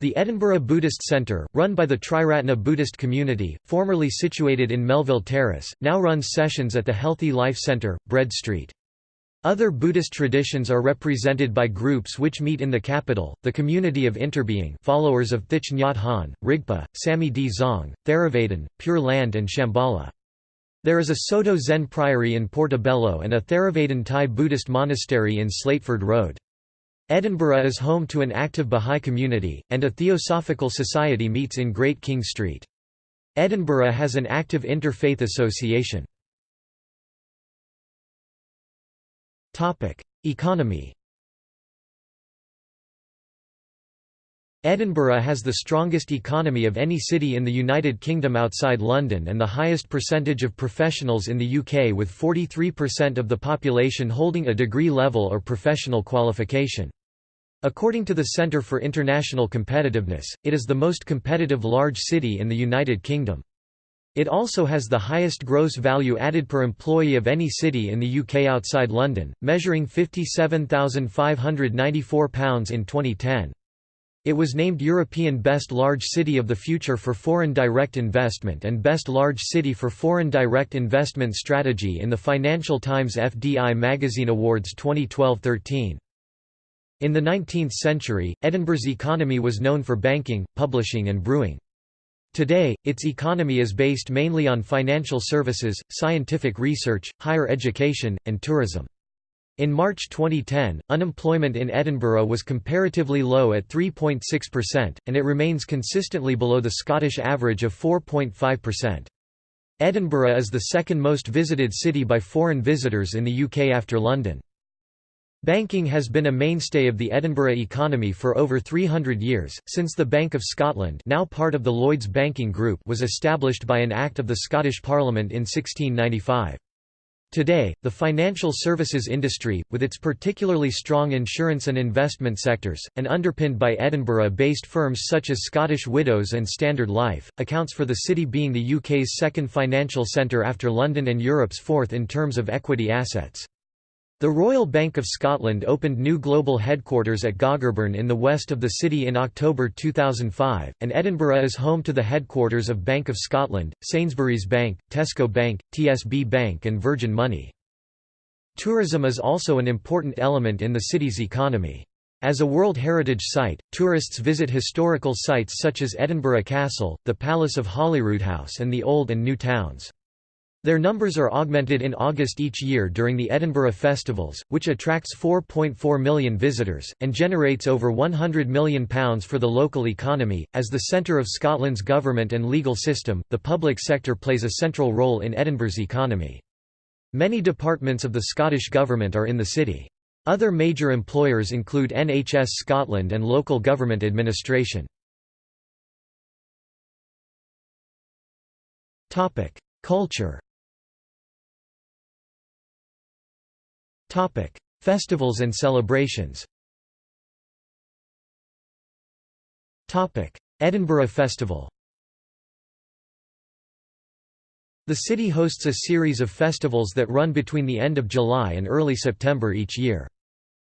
The Edinburgh Buddhist Centre, run by the Triratna Buddhist community, formerly situated in Melville Terrace, now runs sessions at the Healthy Life Centre, Bread Street. Other Buddhist traditions are represented by groups which meet in the capital, the Community of Interbeing followers of Thich Nhat Hanh, Rigpa, Samye Dzong, Theravadan, Pure Land and Shambhala. There is a Soto Zen Priory in Portobello and a Theravadan Thai Buddhist monastery in Slateford Road. Edinburgh is home to an active Bahá'í community, and a Theosophical Society meets in Great King Street. Edinburgh has an active interfaith association. Economy Edinburgh has the strongest economy of any city in the United Kingdom outside London and the highest percentage of professionals in the UK with 43% of the population holding a degree level or professional qualification. According to the Centre for International Competitiveness, it is the most competitive large city in the United Kingdom. It also has the highest gross value added per employee of any city in the UK outside London, measuring £57,594 in 2010. It was named European Best Large City of the Future for Foreign Direct Investment and Best Large City for Foreign Direct Investment Strategy in the Financial Times FDI Magazine Awards 2012-13. In the 19th century, Edinburgh's economy was known for banking, publishing and brewing. Today, its economy is based mainly on financial services, scientific research, higher education, and tourism. In March 2010, unemployment in Edinburgh was comparatively low at 3.6%, and it remains consistently below the Scottish average of 4.5%. Edinburgh is the second most visited city by foreign visitors in the UK after London. Banking has been a mainstay of the Edinburgh economy for over 300 years, since the Bank of Scotland now part of the Lloyds Banking Group was established by an Act of the Scottish Parliament in 1695. Today, the financial services industry, with its particularly strong insurance and investment sectors, and underpinned by Edinburgh-based firms such as Scottish Widows and Standard Life, accounts for the city being the UK's second financial centre after London and Europe's fourth in terms of equity assets. The Royal Bank of Scotland opened new global headquarters at Gogarburn in the west of the city in October 2005, and Edinburgh is home to the headquarters of Bank of Scotland, Sainsbury's Bank, Tesco Bank, TSB Bank and Virgin Money. Tourism is also an important element in the city's economy. As a World Heritage Site, tourists visit historical sites such as Edinburgh Castle, the Palace of Holyroodhouse and the Old and New Towns. Their numbers are augmented in August each year during the Edinburgh Festivals, which attracts 4.4 million visitors, and generates over £100 million for the local economy. As the centre of Scotland's government and legal system, the public sector plays a central role in Edinburgh's economy. Many departments of the Scottish Government are in the city. Other major employers include NHS Scotland and local government administration. Culture Topic: Festivals and celebrations. Topic: Edinburgh Festival. The city hosts a series of festivals that run between the end of July and early September each year.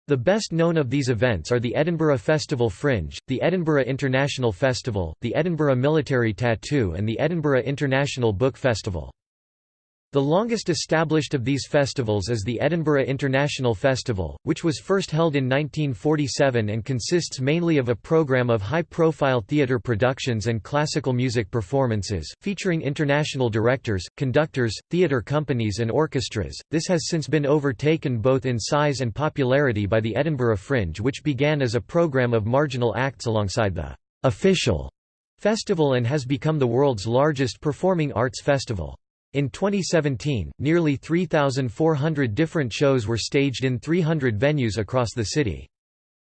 The best known of these events are the Edinburgh Festival Fringe, the Edinburgh International Festival, the Edinburgh Military Tattoo and the Edinburgh International Book Festival. The longest established of these festivals is the Edinburgh International Festival, which was first held in 1947 and consists mainly of a program of high-profile theatre productions and classical music performances, featuring international directors, conductors, theatre companies and orchestras. This has since been overtaken both in size and popularity by the Edinburgh Fringe which began as a program of marginal acts alongside the official festival and has become the world's largest performing arts festival. In 2017, nearly 3,400 different shows were staged in 300 venues across the city.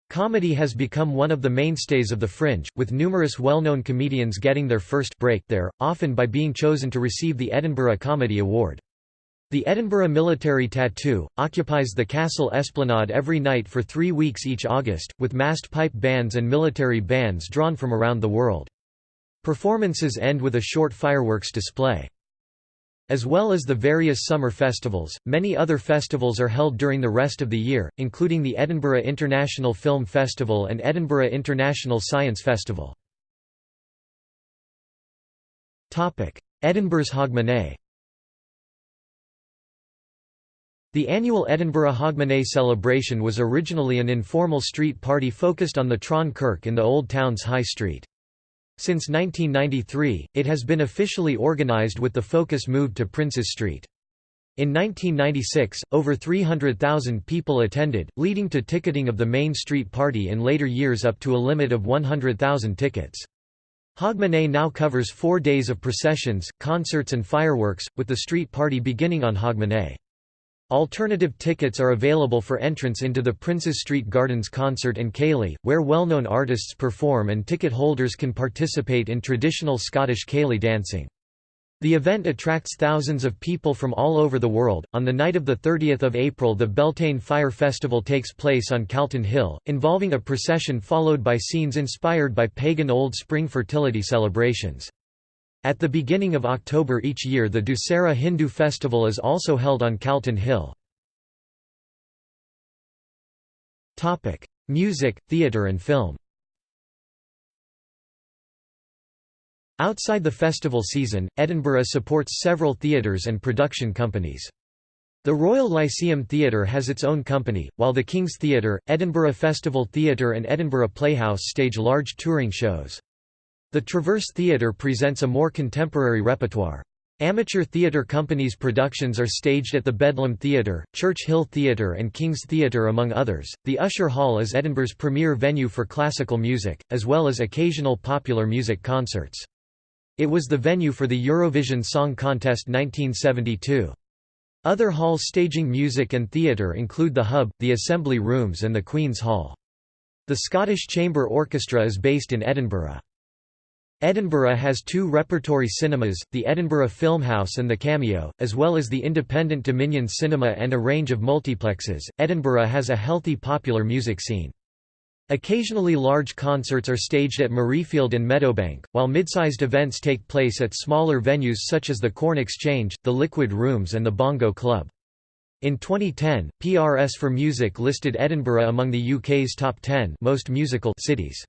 Comedy has become one of the mainstays of the Fringe, with numerous well-known comedians getting their first break there, often by being chosen to receive the Edinburgh Comedy Award. The Edinburgh Military Tattoo, occupies the castle esplanade every night for three weeks each August, with massed pipe bands and military bands drawn from around the world. Performances end with a short fireworks display. As well as the various summer festivals, many other festivals are held during the rest of the year, including the Edinburgh International Film Festival and Edinburgh International Science Festival. Edinburgh's Hogmanay The annual Edinburgh Hogmanay celebration was originally an informal street party focused on the Tron Kirk in the Old Town's High Street. Since 1993, it has been officially organised with the focus moved to Princes Street. In 1996, over 300,000 people attended, leading to ticketing of the main street party in later years up to a limit of 100,000 tickets. Hogmanay now covers four days of processions, concerts and fireworks, with the street party beginning on Hogmanay. Alternative tickets are available for entrance into the Princes Street Gardens concert and Ceilidh, where well-known artists perform and ticket holders can participate in traditional Scottish Ceilidh dancing. The event attracts thousands of people from all over the world. On the night of the 30th of April, the Beltane Fire Festival takes place on Calton Hill, involving a procession followed by scenes inspired by pagan Old Spring fertility celebrations. At the beginning of October each year the Dussehra Hindu festival is also held on Calton Hill. Music, theatre and film Outside the festival season, Edinburgh supports several theatres and production companies. The Royal Lyceum Theatre has its own company, while the King's Theatre, Edinburgh Festival Theatre and Edinburgh Playhouse stage large touring shows. The Traverse Theatre presents a more contemporary repertoire. Amateur theatre companies' productions are staged at the Bedlam Theatre, Church Hill Theatre, and King's Theatre, among others. The Usher Hall is Edinburgh's premier venue for classical music, as well as occasional popular music concerts. It was the venue for the Eurovision Song Contest 1972. Other halls staging music and theatre include the Hub, the Assembly Rooms, and the Queen's Hall. The Scottish Chamber Orchestra is based in Edinburgh. Edinburgh has two repertory cinemas, the Edinburgh Filmhouse and the Cameo, as well as the independent Dominion Cinema and a range of multiplexes. Edinburgh has a healthy popular music scene. Occasionally large concerts are staged at Murrayfield and Meadowbank, while mid-sized events take place at smaller venues such as the Corn Exchange, the Liquid Rooms and the Bongo Club. In 2010, PRS for Music listed Edinburgh among the UK's top 10 most musical cities.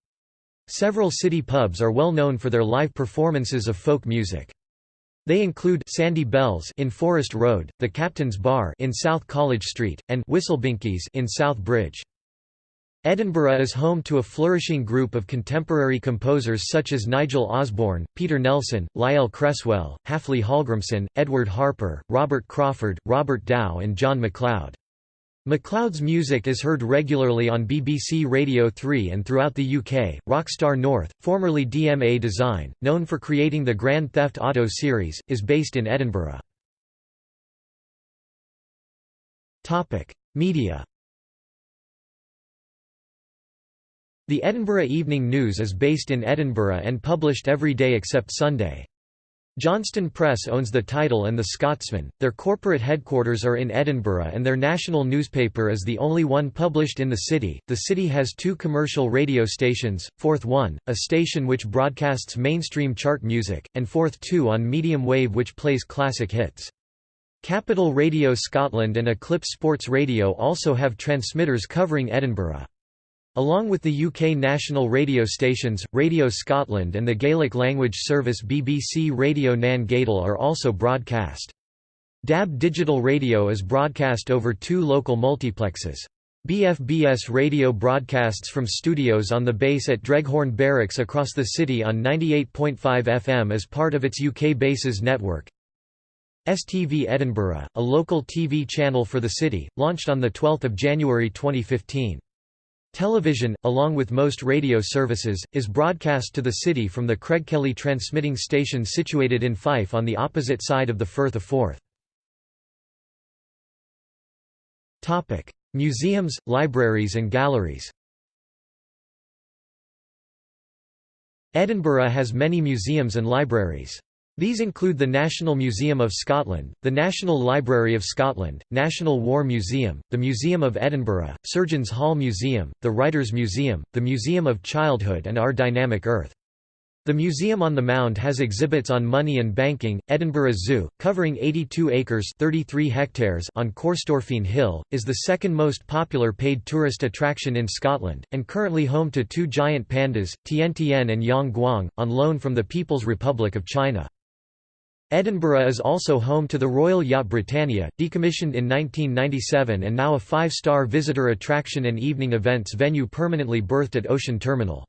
Several city pubs are well known for their live performances of folk music. They include Sandy Bells in Forest Road, the Captain's Bar in South College Street, and Whistlebinkies in South Bridge. Edinburgh is home to a flourishing group of contemporary composers such as Nigel Osborne, Peter Nelson, Lyle Cresswell, Haflidi Hallgrimsson, Edward Harper, Robert Crawford, Robert Dow and John McLeod. McLeod's music is heard regularly on BBC Radio 3 and throughout the UK. Rockstar North, formerly DMA Design, known for creating the Grand Theft Auto series, is based in Edinburgh. Topic: Media. The Edinburgh Evening News is based in Edinburgh and published every day except Sunday. Johnston Press owns the title and the Scotsman, their corporate headquarters are in Edinburgh and their national newspaper is the only one published in the city. The city has two commercial radio stations, Forth One, a station which broadcasts mainstream chart music, and Forth Two on medium wave which plays classic hits. Capital Radio Scotland and Eclipse Sports Radio also have transmitters covering Edinburgh. Along with the UK national radio stations, Radio Scotland and the Gaelic language service BBC Radio Nan Gàidheal are also broadcast. DAB digital radio is broadcast over two local multiplexes. BFBS radio broadcasts from studios on the base at Dreghorn Barracks across the city on 98.5 FM as part of its UK bases network. STV Edinburgh, a local TV channel for the city, launched on 12 January 2015. Television, along with most radio services, is broadcast to the city from the Craigkelly transmitting station situated in Fife on the opposite side of the Firth of Forth. Museums, libraries and galleries Edinburgh has many museums and libraries. These include the National Museum of Scotland, the National Library of Scotland, National War Museum, the Museum of Edinburgh, Surgeons Hall Museum, the Writers' Museum, the Museum of Childhood and Our Dynamic Earth. The Museum on the Mound has exhibits on money and banking. Edinburgh Zoo, covering 82 acres 33 hectares on Corstorphine Hill, is the second most popular paid tourist attraction in Scotland, and currently home to two giant pandas, Tian Tian and Yang Guang, on loan from the People's Republic of China. Edinburgh is also home to the Royal Yacht Britannia, decommissioned in 1997 and now a five-star visitor attraction and evening events venue permanently berthed at Ocean Terminal.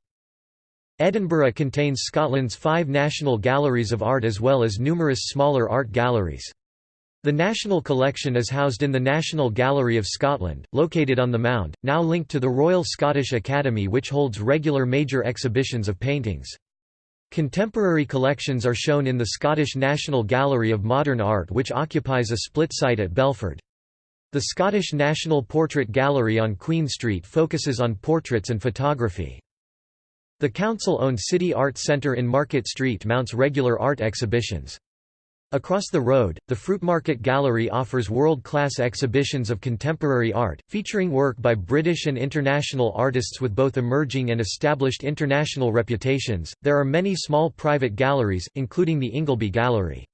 Edinburgh contains Scotland's five national galleries of art as well as numerous smaller art galleries. The National Collection is housed in the National Gallery of Scotland, located on the Mound, now linked to the Royal Scottish Academy which holds regular major exhibitions of paintings. Contemporary collections are shown in the Scottish National Gallery of Modern Art which occupies a split site at Belford. The Scottish National Portrait Gallery on Queen Street focuses on portraits and photography. The council-owned City Art Centre in Market Street mounts regular art exhibitions. Across the road, the Fruitmarket Gallery offers world-class exhibitions of contemporary art, featuring work by British and international artists with both emerging and established international reputations. There are many small private galleries, including the Ingleby Gallery.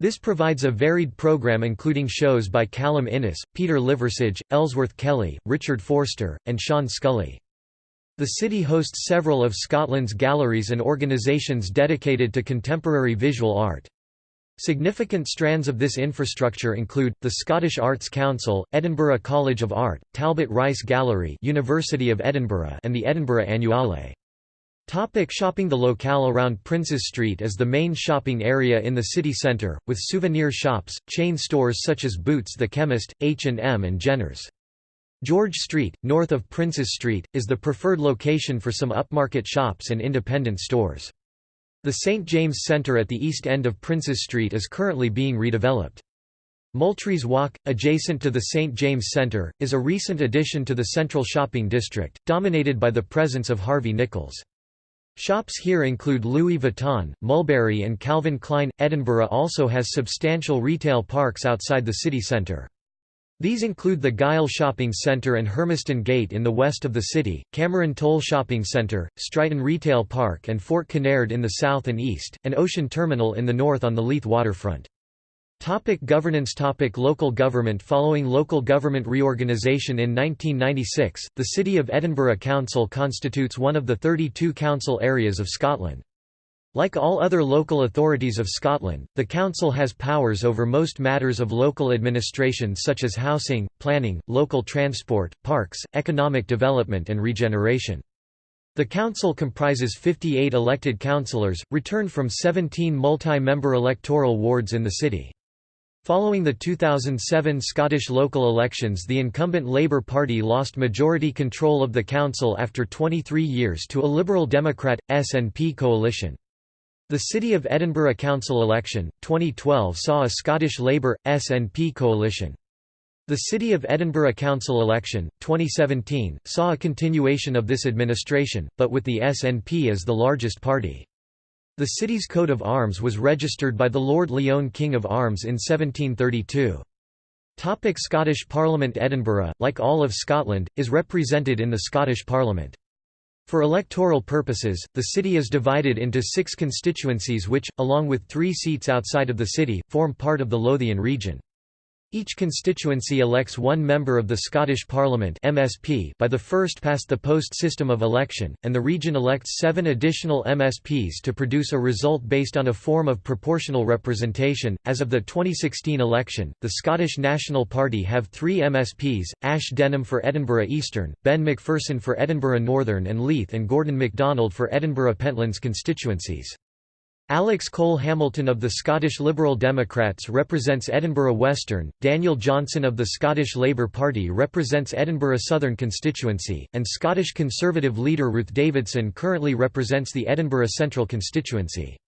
This provides a varied program including shows by Callum Innes, Peter Liversidge, Ellsworth Kelly, Richard Forster, and Sean Scully. The city hosts several of Scotland's galleries and organisations dedicated to contemporary visual art. Significant strands of this infrastructure include, the Scottish Arts Council, Edinburgh College of Art, Talbot Rice Gallery University of Edinburgh and the Edinburgh Annuale. Topic shopping The locale around Princes Street is the main shopping area in the city centre, with souvenir shops, chain stores such as Boots the Chemist, H&M and Jenner's. George Street, north of Princes Street, is the preferred location for some upmarket shops and independent stores. The St. James Centre at the east end of Princes Street is currently being redeveloped. Multrees Walk, adjacent to the St. James Centre, is a recent addition to the central shopping district, dominated by the presence of Harvey Nichols. Shops here include Louis Vuitton, Mulberry and Calvin Klein. Edinburgh also has substantial retail parks outside the city centre. These include the Gyle Shopping Centre and Hermiston Gate in the west of the city, Cameron Toll Shopping Centre, Straiton Retail Park and Fort Kinnaird in the south and east, and Ocean Terminal in the north on the Leith waterfront. Topic governance Topic Local government Following local government reorganisation in 1996, the City of Edinburgh Council constitutes one of the 32 council areas of Scotland. Like all other local authorities of Scotland, the Council has powers over most matters of local administration such as housing, planning, local transport, parks, economic development and regeneration. The council comprises 58 elected councillors, returned from 17 multi-member electoral wards in the city. Following the 2007 Scottish local elections the incumbent Labour Party lost majority control of the council after 23 years to a Liberal Democrat, SNP coalition. The City of Edinburgh Council election, 2012 saw a Scottish Labour, SNP coalition. The City of Edinburgh Council election, 2017, saw a continuation of this administration, but with the SNP as the largest party. The city's coat of arms was registered by the Lord Lyon King of Arms in 1732. Topic Scottish Parliament Edinburgh, like all of Scotland, is represented in the Scottish Parliament. For electoral purposes, the city is divided into six constituencies which, along with three seats outside of the city, form part of the Lothian region. Each constituency elects one member of the Scottish Parliament MSP by the first past the post system of election, and the region elects seven additional MSPs to produce a result based on a form of proportional representation. As of the 2016 election, the Scottish National Party have three MSPs Ash Denham for Edinburgh Eastern, Ben Macpherson for Edinburgh Northern, and Leith and Gordon MacDonald for Edinburgh Pentlands constituencies. Alex Cole Hamilton of the Scottish Liberal Democrats represents Edinburgh Western, Daniel Johnson of the Scottish Labour Party represents Edinburgh Southern constituency, and Scottish Conservative leader Ruth Davidson currently represents the Edinburgh Central constituency.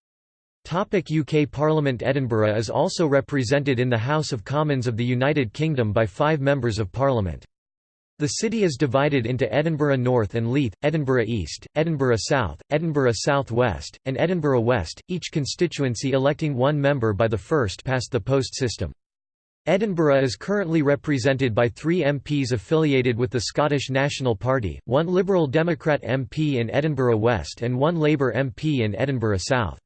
UK Parliament Edinburgh is also represented in the House of Commons of the United Kingdom by five Members of Parliament. The city is divided into Edinburgh North and Leith, Edinburgh East, Edinburgh South, Edinburgh South West, and Edinburgh West, each constituency electing one member by the first past the post system. Edinburgh is currently represented by three MPs affiliated with the Scottish National Party, one Liberal Democrat MP in Edinburgh West and one Labour MP in Edinburgh South.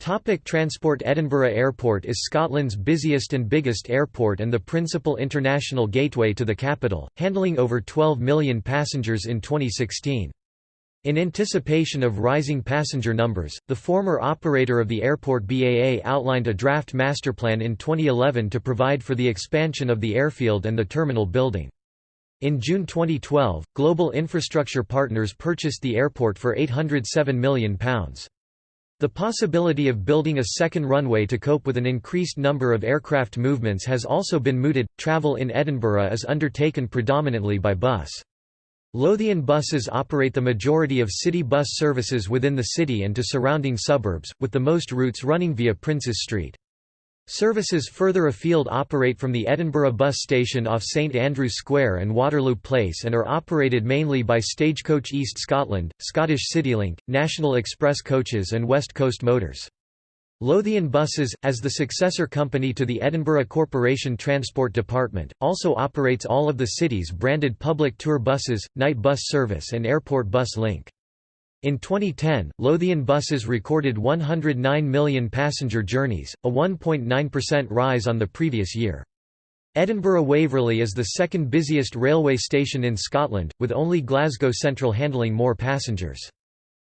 Topic transport Edinburgh Airport is Scotland's busiest and biggest airport and the principal international gateway to the capital, handling over 12 million passengers in 2016. In anticipation of rising passenger numbers, the former operator of the airport BAA outlined a draft masterplan in 2011 to provide for the expansion of the airfield and the terminal building. In June 2012, Global Infrastructure Partners purchased the airport for £807 million. The possibility of building a second runway to cope with an increased number of aircraft movements has also been mooted. Travel in Edinburgh is undertaken predominantly by bus. Lothian buses operate the majority of city bus services within the city and to surrounding suburbs, with the most routes running via Princes Street. Services further afield operate from the Edinburgh bus station off St Andrews Square and Waterloo Place and are operated mainly by Stagecoach East Scotland, Scottish CityLink, National Express Coaches and West Coast Motors. Lothian Buses, as the successor company to the Edinburgh Corporation Transport Department, also operates all of the city's branded public tour buses, night bus service and airport bus link. In 2010, Lothian buses recorded 109 million passenger journeys, a 1.9% rise on the previous year. Edinburgh Waverley is the second busiest railway station in Scotland, with only Glasgow Central handling more passengers.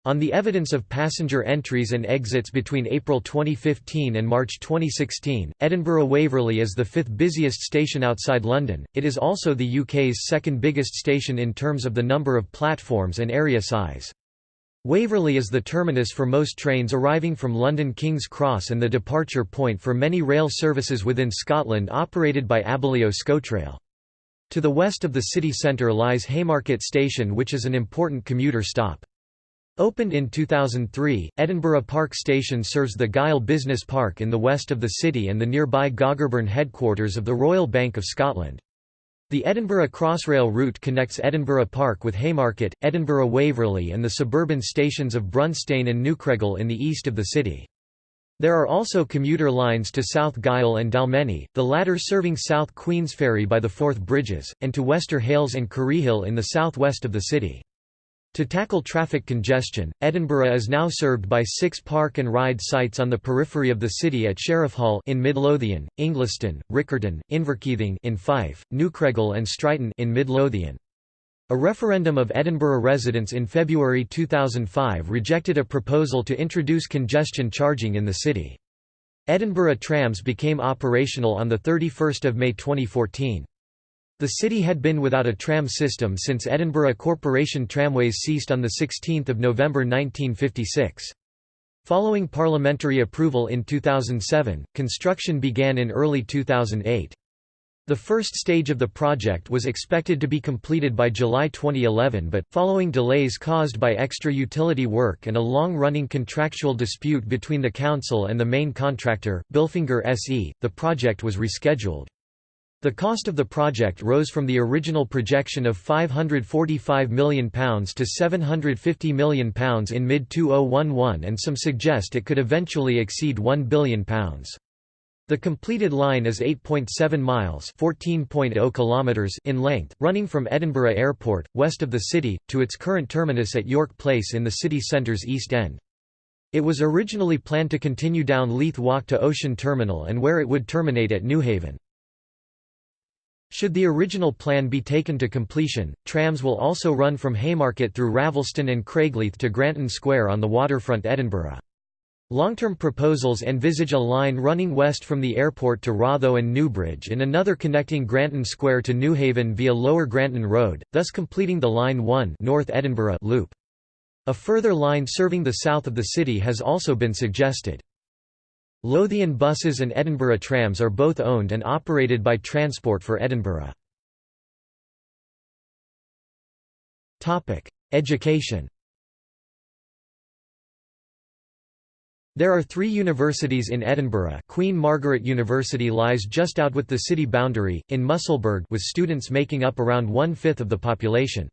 On the evidence of passenger entries and exits between April 2015 and March 2016, Edinburgh Waverley is the fifth busiest station outside London. It is also the UK's second biggest station in terms of the number of platforms and area size. Waverley is the terminus for most trains arriving from London King's Cross and the departure point for many rail services within Scotland operated by Abellio ScotRail. To the west of the city centre lies Haymarket Station which is an important commuter stop. Opened in 2003, Edinburgh Park Station serves the Gyle Business Park in the west of the city and the nearby Gogarburn headquarters of the Royal Bank of Scotland. The Edinburgh Crossrail route connects Edinburgh Park with Haymarket, Edinburgh Waverley and the suburban stations of Brunstane and Newcraighall in the east of the city. There are also commuter lines to South Gyle and Dalmeny, the latter serving South Queensferry by the Forth Bridges, and to Wester Hailes and Curriehill in the southwest of the city. To tackle traffic congestion, Edinburgh is now served by six park and ride sites on the periphery of the city at Sheriff Hall in Midlothian, Ingliston, Riccarton, Inverkeithing in Fife, Newcraighall and Straiton in Midlothian. A referendum of Edinburgh residents in February 2005 rejected a proposal to introduce congestion charging in the city. Edinburgh trams became operational on 31 May 2014. The city had been without a tram system since Edinburgh Corporation tramways ceased on 16 November 1956. Following parliamentary approval in 2007, construction began in early 2008. The first stage of the project was expected to be completed by July 2011 but, following delays caused by extra utility work and a long-running contractual dispute between the council and the main contractor, Bilfinger SE, the project was rescheduled. The cost of the project rose from the original projection of £545 million to £750 million in mid-2011 and some suggest it could eventually exceed £1 billion. The completed line is 8.7 miles (14.0 kilometers) in length, running from Edinburgh Airport, west of the city, to its current terminus at York Place in the city centre's east end. It was originally planned to continue down Leith Walk to Ocean Terminal and where it would terminate at Newhaven. Should the original plan be taken to completion, trams will also run from Haymarket through Ravelston and Craigleith to Granton Square on the waterfront Edinburgh. Long-term proposals envisage a line running west from the airport to Ratho and Newbridge and another connecting Granton Square to Newhaven via Lower Granton Road, thus completing the Line 1 North Edinburgh loop. A further line serving the south of the city has also been suggested. Lothian buses and Edinburgh trams are both owned and operated by Transport for Edinburgh. Education There are three universities in Edinburgh Queen Margaret University lies just out with the city boundary, in Musselburgh with students making up around one-fifth of the population.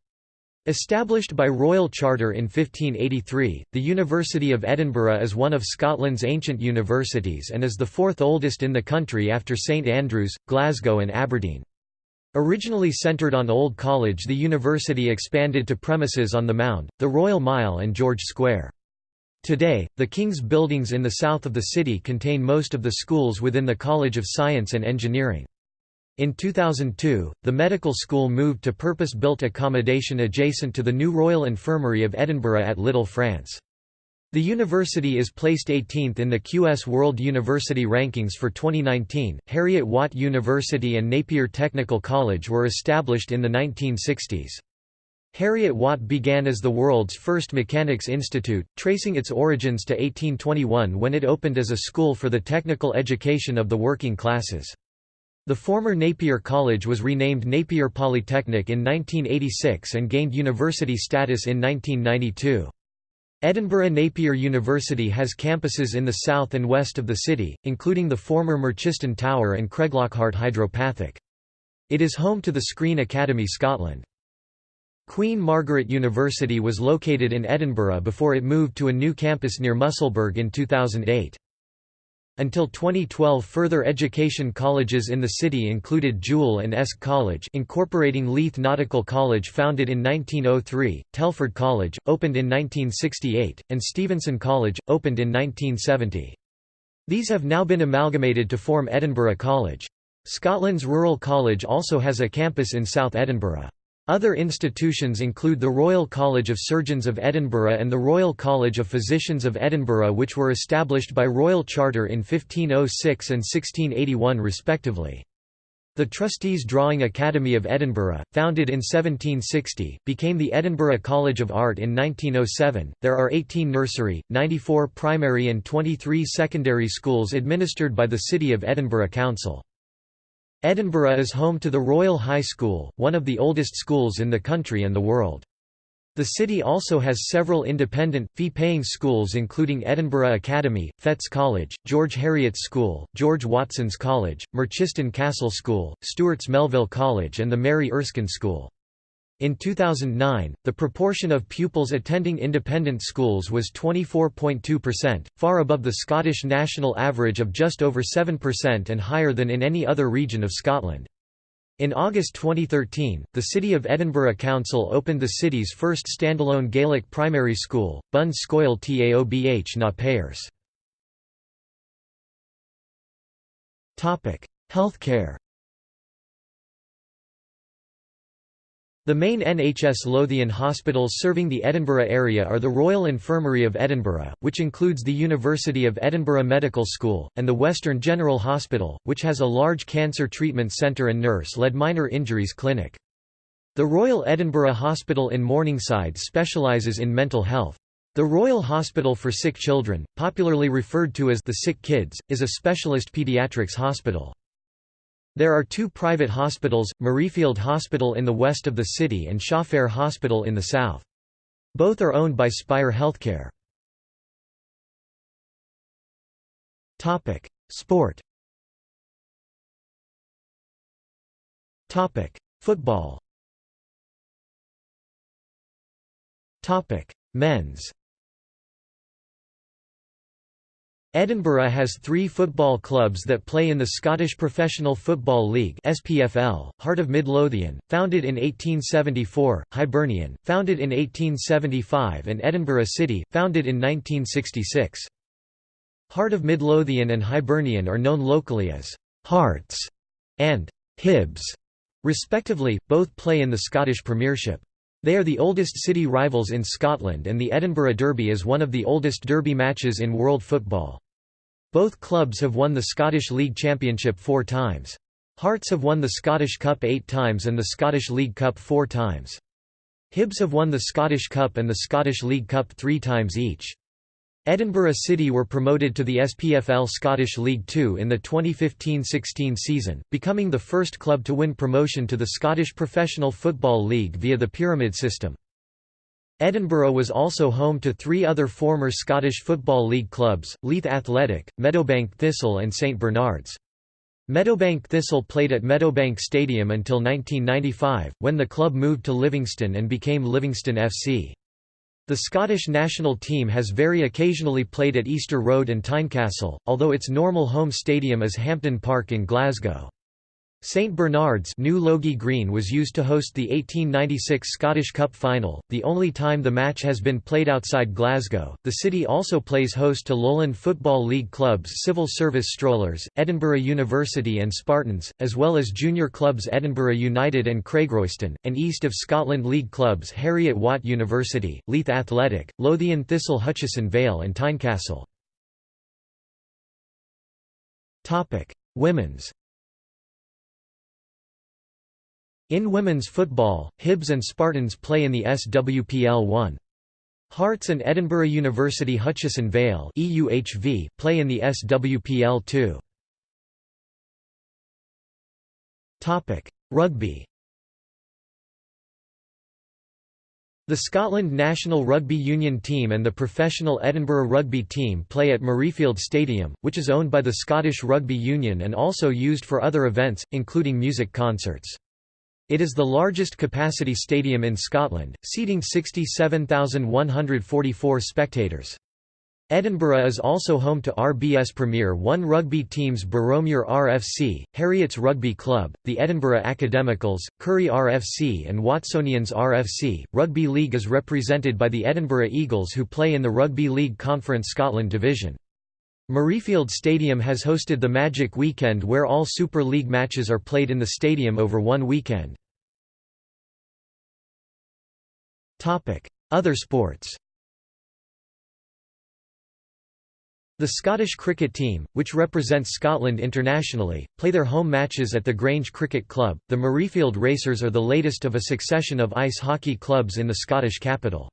Established by royal charter in 1583, the University of Edinburgh is one of Scotland's ancient universities and is the fourth oldest in the country after St Andrews, Glasgow and Aberdeen. Originally centred on Old College the university expanded to premises on the Mound, the Royal Mile and George Square. Today, the King's buildings in the south of the city contain most of the schools within the College of Science and Engineering. In 2002, the medical school moved to purpose-built accommodation adjacent to the new Royal Infirmary of Edinburgh at Little France. The university is placed 18th in the QS World University Rankings for 2019. Heriot Watt University and Napier Technical College were established in the 1960s. Heriot Watt began as the world's first mechanics institute, tracing its origins to 1821 when it opened as a school for the technical education of the working classes. The former Napier College was renamed Napier Polytechnic in 1986 and gained university status in 1992. Edinburgh Napier University has campuses in the south and west of the city, including the former Merchiston Tower and Craiglockhart Hydropathic. It is home to the Screen Academy Scotland. Queen Margaret University was located in Edinburgh before it moved to a new campus near Musselburgh in 2008. Until 2012 further education colleges in the city included Jewel and Esk College incorporating Leith Nautical College founded in 1903, Telford College, opened in 1968, and Stevenson College, opened in 1970. These have now been amalgamated to form Edinburgh College. Scotland's Rural College also has a campus in South Edinburgh. Other institutions include the Royal College of Surgeons of Edinburgh and the Royal College of Physicians of Edinburgh which were established by royal charter in 1506 and 1681 respectively. The Trustees Drawing Academy of Edinburgh, founded in 1760, became the Edinburgh College of Art in 1907. There are 18 nursery, 94 primary, and 23 secondary schools administered by the City of Edinburgh Council. Edinburgh is home to the Royal High School, one of the oldest schools in the country and the world. The city also has several independent, fee-paying schools including Edinburgh Academy, Fettes College, George Heriot's School, George Watson's College, Merchiston Castle School, Stewart's Melville College and the Mary Erskine School. In 2009, the proportion of pupils attending independent schools was 24.2%, far above the Scottish national average of just over 7% and higher than in any other region of Scotland. In August 2013, the City of Edinburgh Council opened the city's first standalone Gaelic primary school, Bun Scoil Taobh na Pairs. Healthcare The main NHS Lothian hospitals serving the Edinburgh area are the Royal Infirmary of Edinburgh, which includes the University of Edinburgh Medical School, and the Western General Hospital, which has a large cancer treatment centre and nurse-led minor injuries clinic. The Royal Edinburgh Hospital in Morningside specialises in mental health. The Royal Hospital for Sick Children, popularly referred to as the Sick Kids, is a specialist paediatrics hospital. There are two private hospitals, Murrayfield Hospital in the west of the city and Shawfair Hospital in the south. Both are owned by Spire Healthcare. Sport. Football. Men's Edinburgh has three football clubs that play in the Scottish Professional Football League SPFL, Heart of Midlothian, founded in 1874, Hibernian, founded in 1875 and Edinburgh City, founded in 1966. Heart of Midlothian and Hibernian are known locally as «Hearts» and «Hibs». Respectively, both play in the Scottish Premiership. They are the oldest city rivals in Scotland and the Edinburgh Derby is one of the oldest derby matches in world football. Both clubs have won the Scottish League Championship four times. Hearts have won the Scottish Cup eight times and the Scottish League Cup four times. Hibs have won the Scottish Cup and the Scottish League Cup three times each. Edinburgh City were promoted to the SPFL Scottish League Two in the 2015–16 season, becoming the first club to win promotion to the Scottish Professional Football League via the pyramid system. Edinburgh was also home to three other former Scottish Football League clubs, Leith Athletic, Meadowbank Thistle and St Bernards. Meadowbank Thistle played at Meadowbank Stadium until 1995, when the club moved to Livingston and became Livingston FC. The Scottish national team has very occasionally played at Easter Road and Tynecastle, although its normal home stadium is Hampden Park in Glasgow. St Bernard's New Logie Green was used to host the 1896 Scottish Cup final, the only time the match has been played outside Glasgow. The city also plays host to Lowland Football League clubs Civil Service Strollers, Edinburgh University and Spartans, as well as junior clubs Edinburgh United and Craigroyston, and East of Scotland League clubs Heriot-Watt University, Leith Athletic, Lothian Thistle Hutchison Vale and Tynecastle. Women's In women's football, Hibs and Spartans play in the SWPL 1. Hearts and Edinburgh University Hutchison Vale play in the SWPL 2. Rugby The Scotland national rugby union team and the professional Edinburgh rugby team play at Murrayfield Stadium, which is owned by the Scottish Rugby Union and also used for other events, including music concerts. It is the largest capacity stadium in Scotland, seating 67,144 spectators. Edinburgh is also home to RBS Premier 1 rugby teams Boroughmuir RFC, Heriots Rugby Club, the Edinburgh Academicals, Currie RFC and Watsonians RFC. Rugby League is represented by the Edinburgh Eagles who play in the Rugby League Conference Scotland division. Murrayfield Stadium has hosted the Magic Weekend where all Super League matches are played in the stadium over one weekend. Other sports The Scottish cricket team, which represents Scotland internationally, play their home matches at the Grange Cricket Club. The Murrayfield Racers are the latest of a succession of ice hockey clubs in the Scottish capital.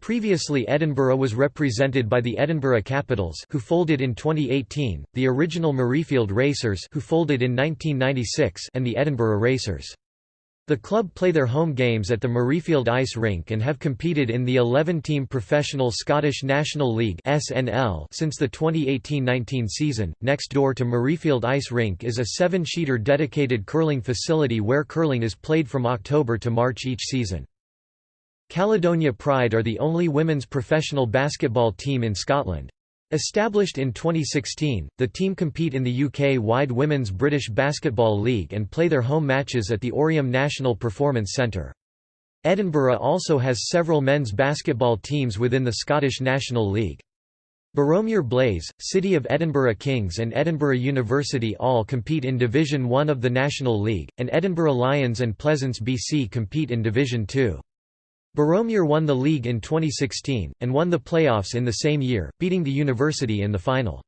Previously Edinburgh was represented by the Edinburgh Capitals who folded in 2018, the original Murrayfield Racers who folded in 1996 and the Edinburgh Racers. The club play their home games at the Murrayfield Ice Rink and have competed in the 11-team Professional Scottish National League (SNL) since the 2018-19 season. Next door to Murrayfield Ice Rink is a seven-sheeter dedicated curling facility where curling is played from October to March each season. Caledonia Pride are the only women's professional basketball team in Scotland. Established in 2016, the team compete in the UK-wide Women's British Basketball League and play their home matches at the Oriam National Performance Centre. Edinburgh also has several men's basketball teams within the Scottish National League. Boroughmuir Blaze, City of Edinburgh Kings and Edinburgh University all compete in Division 1 of the National League, and Edinburgh Lions and Pleasance BC compete in Division 2. Boroughmuir won the league in 2016, and won the playoffs in the same year, beating the university in the final.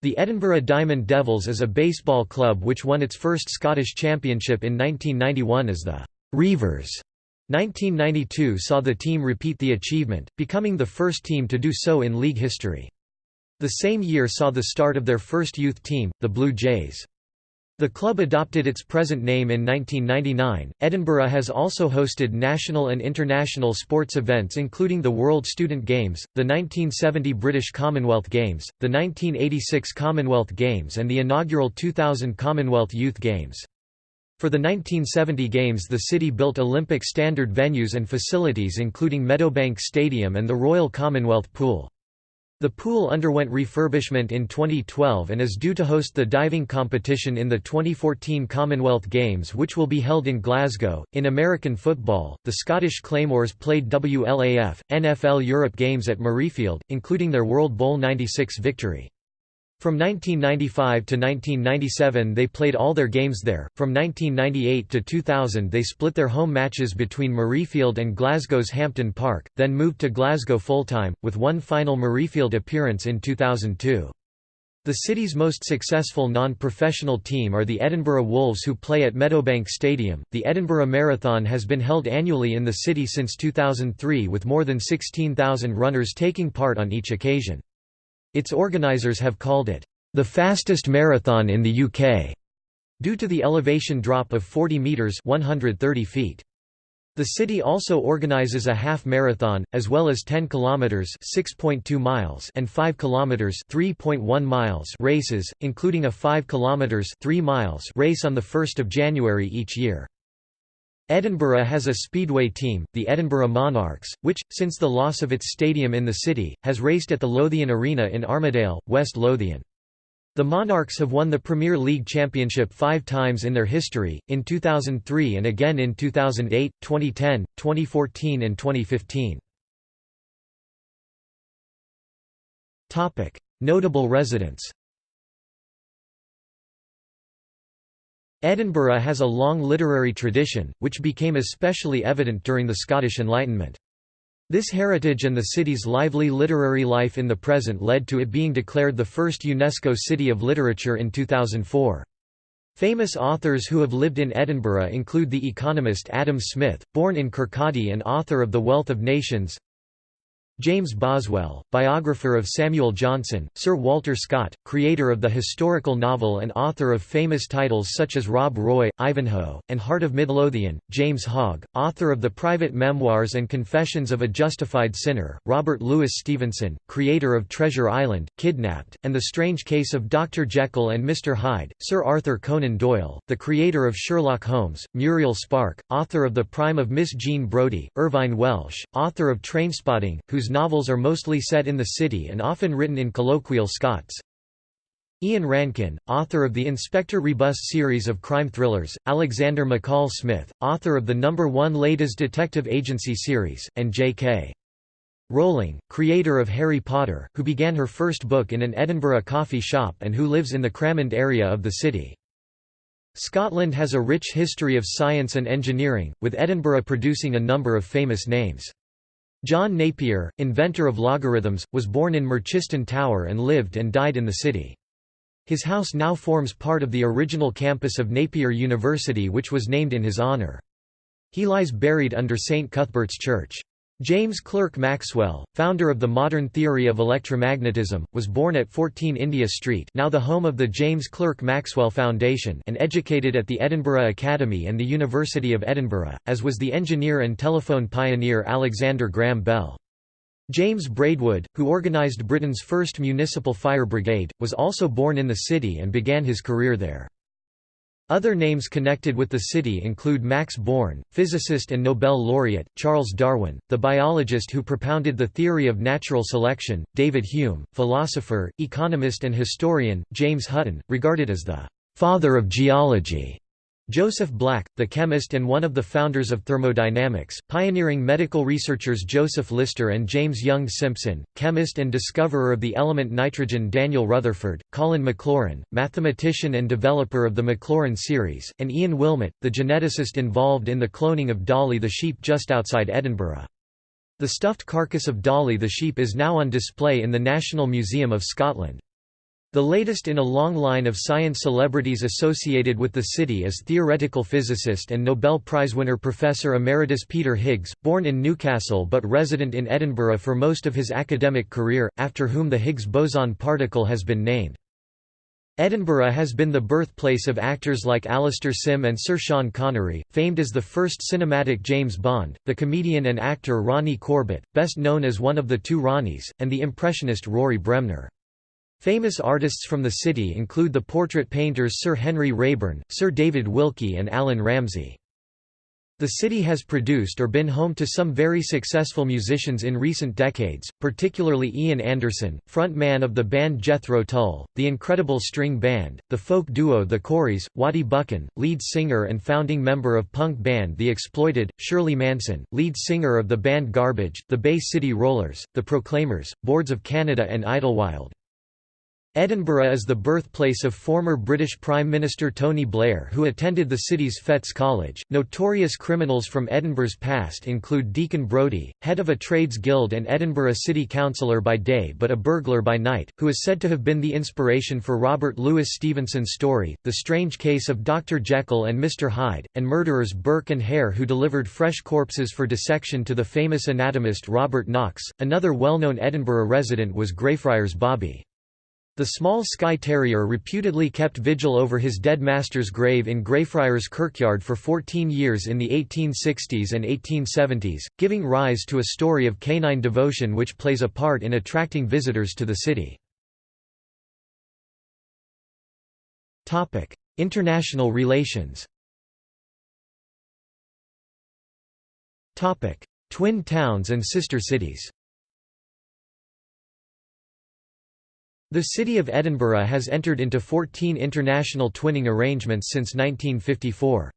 The Edinburgh Diamond Devils is a baseball club which won its first Scottish championship in 1991 as the Reivers. 1992 saw the team repeat the achievement, becoming the first team to do so in league history. The same year saw the start of their first youth team, the Blue Jays. The club adopted its present name in 1999. Edinburgh has also hosted national and international sports events including the World Student Games, the 1970 British Commonwealth Games, the 1986 Commonwealth Games, and the inaugural 2000 Commonwealth Youth Games. For the 1970 Games the city built Olympic standard venues and facilities including Meadowbank Stadium and the Royal Commonwealth Pool. The pool underwent refurbishment in 2012 and is due to host the diving competition in the 2014 Commonwealth Games, which will be held in Glasgow. In American football, the Scottish Claymores played WLAF, NFL Europe games at Murrayfield, including their World Bowl 96 victory. From 1995 to 1997 they played all their games there, from 1998 to 2000 they split their home matches between Murrayfield and Glasgow's Hampden Park, then moved to Glasgow full-time, with one final Murrayfield appearance in 2002. The city's most successful non-professional team are the Edinburgh Wolves who play at Meadowbank Stadium. The Edinburgh Marathon has been held annually in the city since 2003 with more than 16,000 runners taking part on each occasion. Its organisers have called it, "...the fastest marathon in the UK", due to the elevation drop of 40 metres 130 feet. The city also organises a half marathon, as well as 10 kilometres 6.2 miles and 5 kilometres 3.1 miles races, including a 5 kilometres 3 miles race on 1 January each year. Edinburgh has a speedway team, the Edinburgh Monarchs, which, since the loss of its stadium in the city, has raced at the Lothian Arena in Armadale, West Lothian. The Monarchs have won the Premier League Championship five times in their history, in 2003 and again in 2008, 2010, 2014 and 2015. Notable residents Edinburgh has a long literary tradition, which became especially evident during the Scottish Enlightenment. This heritage and the city's lively literary life in the present led to it being declared the first UNESCO City of Literature in 2004. Famous authors who have lived in Edinburgh include the economist Adam Smith, born in Kirkcaldy and author of The Wealth of Nations, James Boswell, biographer of Samuel Johnson, Sir Walter Scott, creator of the historical novel and author of famous titles such as Rob Roy, Ivanhoe, and Heart of Midlothian, James Hogg, author of the private memoirs and Confessions of a Justified Sinner, Robert Louis Stevenson, creator of Treasure Island, Kidnapped, and The Strange Case of Dr. Jekyll and Mr. Hyde, Sir Arthur Conan Doyle, the creator of Sherlock Holmes, Muriel Spark, author of The Prime of Miss Jean Brodie, Irvine Welsh, author of Trainspotting, whose whose novels are mostly set in the city and often written in colloquial Scots. Ian Rankin, author of the Inspector Rebus series of crime thrillers, Alexander McCall Smith, author of the number one Ladies Detective Agency series, and J.K. Rowling, creator of Harry Potter, who began her first book in an Edinburgh coffee shop and who lives in the Cramond area of the city. Scotland has a rich history of science and engineering, with Edinburgh producing a number of famous names. John Napier, inventor of logarithms, was born in Merchiston Tower and lived and died in the city. His house now forms part of the original campus of Napier University which was named in his honour. He lies buried under St Cuthbert's Church. James Clerk Maxwell, founder of the modern theory of electromagnetism, was born at 14 India Street now the home of the James Clerk Maxwell Foundation and educated at the Edinburgh Academy and the University of Edinburgh, as was the engineer and telephone pioneer Alexander Graham Bell. James Braidwood, who organised Britain's first municipal fire brigade, was also born in the city and began his career there. Other names connected with the city include Max Born, physicist and Nobel laureate, Charles Darwin, the biologist who propounded the theory of natural selection, David Hume, philosopher, economist and historian, James Hutton, regarded as the «father of geology», Joseph Black, the chemist and one of the founders of thermodynamics, pioneering medical researchers Joseph Lister and James Young Simpson, chemist and discoverer of the element nitrogen Daniel Rutherford, Colin Maclaurin, mathematician and developer of the Maclaurin series, and Ian Wilmut, the geneticist involved in the cloning of Dolly the sheep just outside Edinburgh. The stuffed carcass of Dolly the sheep is now on display in the National Museum of Scotland. The latest in a long line of science celebrities associated with the city is theoretical physicist and Nobel Prize winner Professor Emeritus Peter Higgs, born in Newcastle but resident in Edinburgh for most of his academic career, after whom the Higgs boson particle has been named. Edinburgh has been the birthplace of actors like Alastair Sim and Sir Sean Connery, famed as the first cinematic James Bond, the comedian and actor Ronnie Corbett, best known as one of the two Ronnies, and the impressionist Rory Bremner. Famous artists from the city include the portrait painters Sir Henry Raeburn, Sir David Wilkie and Allan Ramsay. The city has produced or been home to some very successful musicians in recent decades, particularly Ian Anderson, frontman of the band Jethro Tull, the Incredible String Band, the folk duo The Corries, Wattie Buchan, lead singer and founding member of punk band The Exploited, Shirley Manson, lead singer of the band Garbage, the Bay City Rollers, The Proclaimers, Boards of Canada and Idlewild. Edinburgh is the birthplace of former British Prime Minister Tony Blair who attended the city's Fettes College. Notorious criminals from Edinburgh's past include Deacon Brodie, head of a trades guild and Edinburgh city councillor by day but a burglar by night, who is said to have been the inspiration for Robert Louis Stevenson's story, The Strange Case of Dr. Jekyll and Mr. Hyde, and murderers Burke and Hare who delivered fresh corpses for dissection to the famous anatomist Robert Knox. Another well-known Edinburgh resident was Greyfriars Bobby. The small Skye Terrier reputedly kept vigil over his dead master's grave in Greyfriars Kirkyard for 14 years in the 1860s and 1870s, giving rise to a story of canine devotion which plays a part in attracting visitors to the city. International relations Twin towns and sister cities The City of Edinburgh has entered into 14 international twinning arrangements since 1954.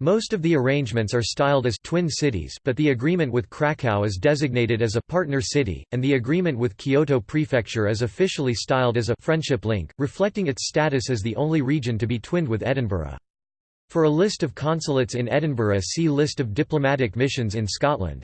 Most of the arrangements are styled as twin cities but the agreement with Krakow is designated as a partner city, and the agreement with Kyoto Prefecture is officially styled as a friendship link, reflecting its status as the only region to be twinned with Edinburgh. For a list of consulates in Edinburgh see List of diplomatic missions in Scotland.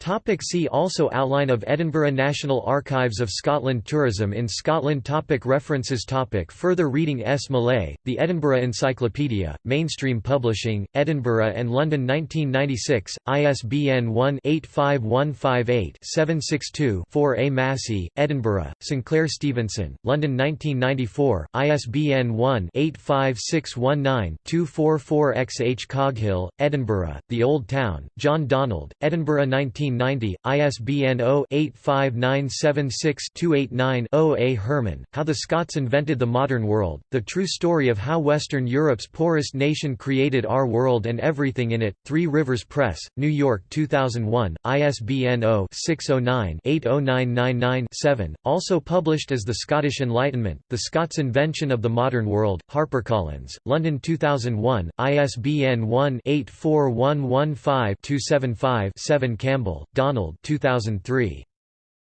Topic see also Outline of Edinburgh National Archives of Scotland Tourism in Scotland topic References topic Further reading S. Mullay, The Edinburgh Encyclopedia, Mainstream Publishing, Edinburgh and London 1996, ISBN 1-85158-762-4 A. Massie, Edinburgh, Sinclair Stevenson, London 1994, ISBN 1-85619-244 X. H. Coghill, Edinburgh, The Old Town, John Donald, Edinburgh 19 1990, ISBN 0-85976-289-0 A. Herman, How the Scots Invented the Modern World, The True Story of How Western Europe's Poorest Nation Created Our World and Everything in It, Three Rivers Press, New York 2001, ISBN 0-609-80999-7, also published as The Scottish Enlightenment, The Scots Invention of the Modern World, HarperCollins, London 2001, ISBN 1-84115-275-7 Campbell, Donald 2003.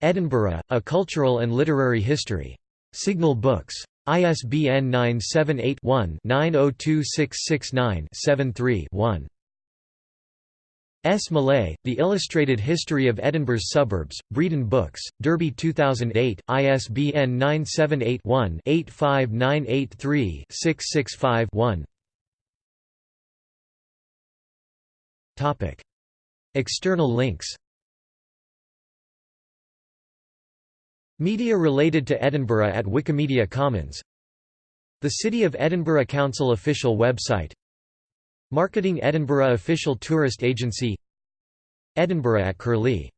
Edinburgh, A Cultural and Literary History. Signal Books. ISBN 978-1-902669-73-1. S. Mullay, The Illustrated History of Edinburgh's Suburbs, Breedon Books, Derby 2008, ISBN 978-1-85983-665-1 External links. Media related to Edinburgh at Wikimedia Commons. The City of Edinburgh Council official website. Marketing Edinburgh official tourist agency. Edinburgh at Curlie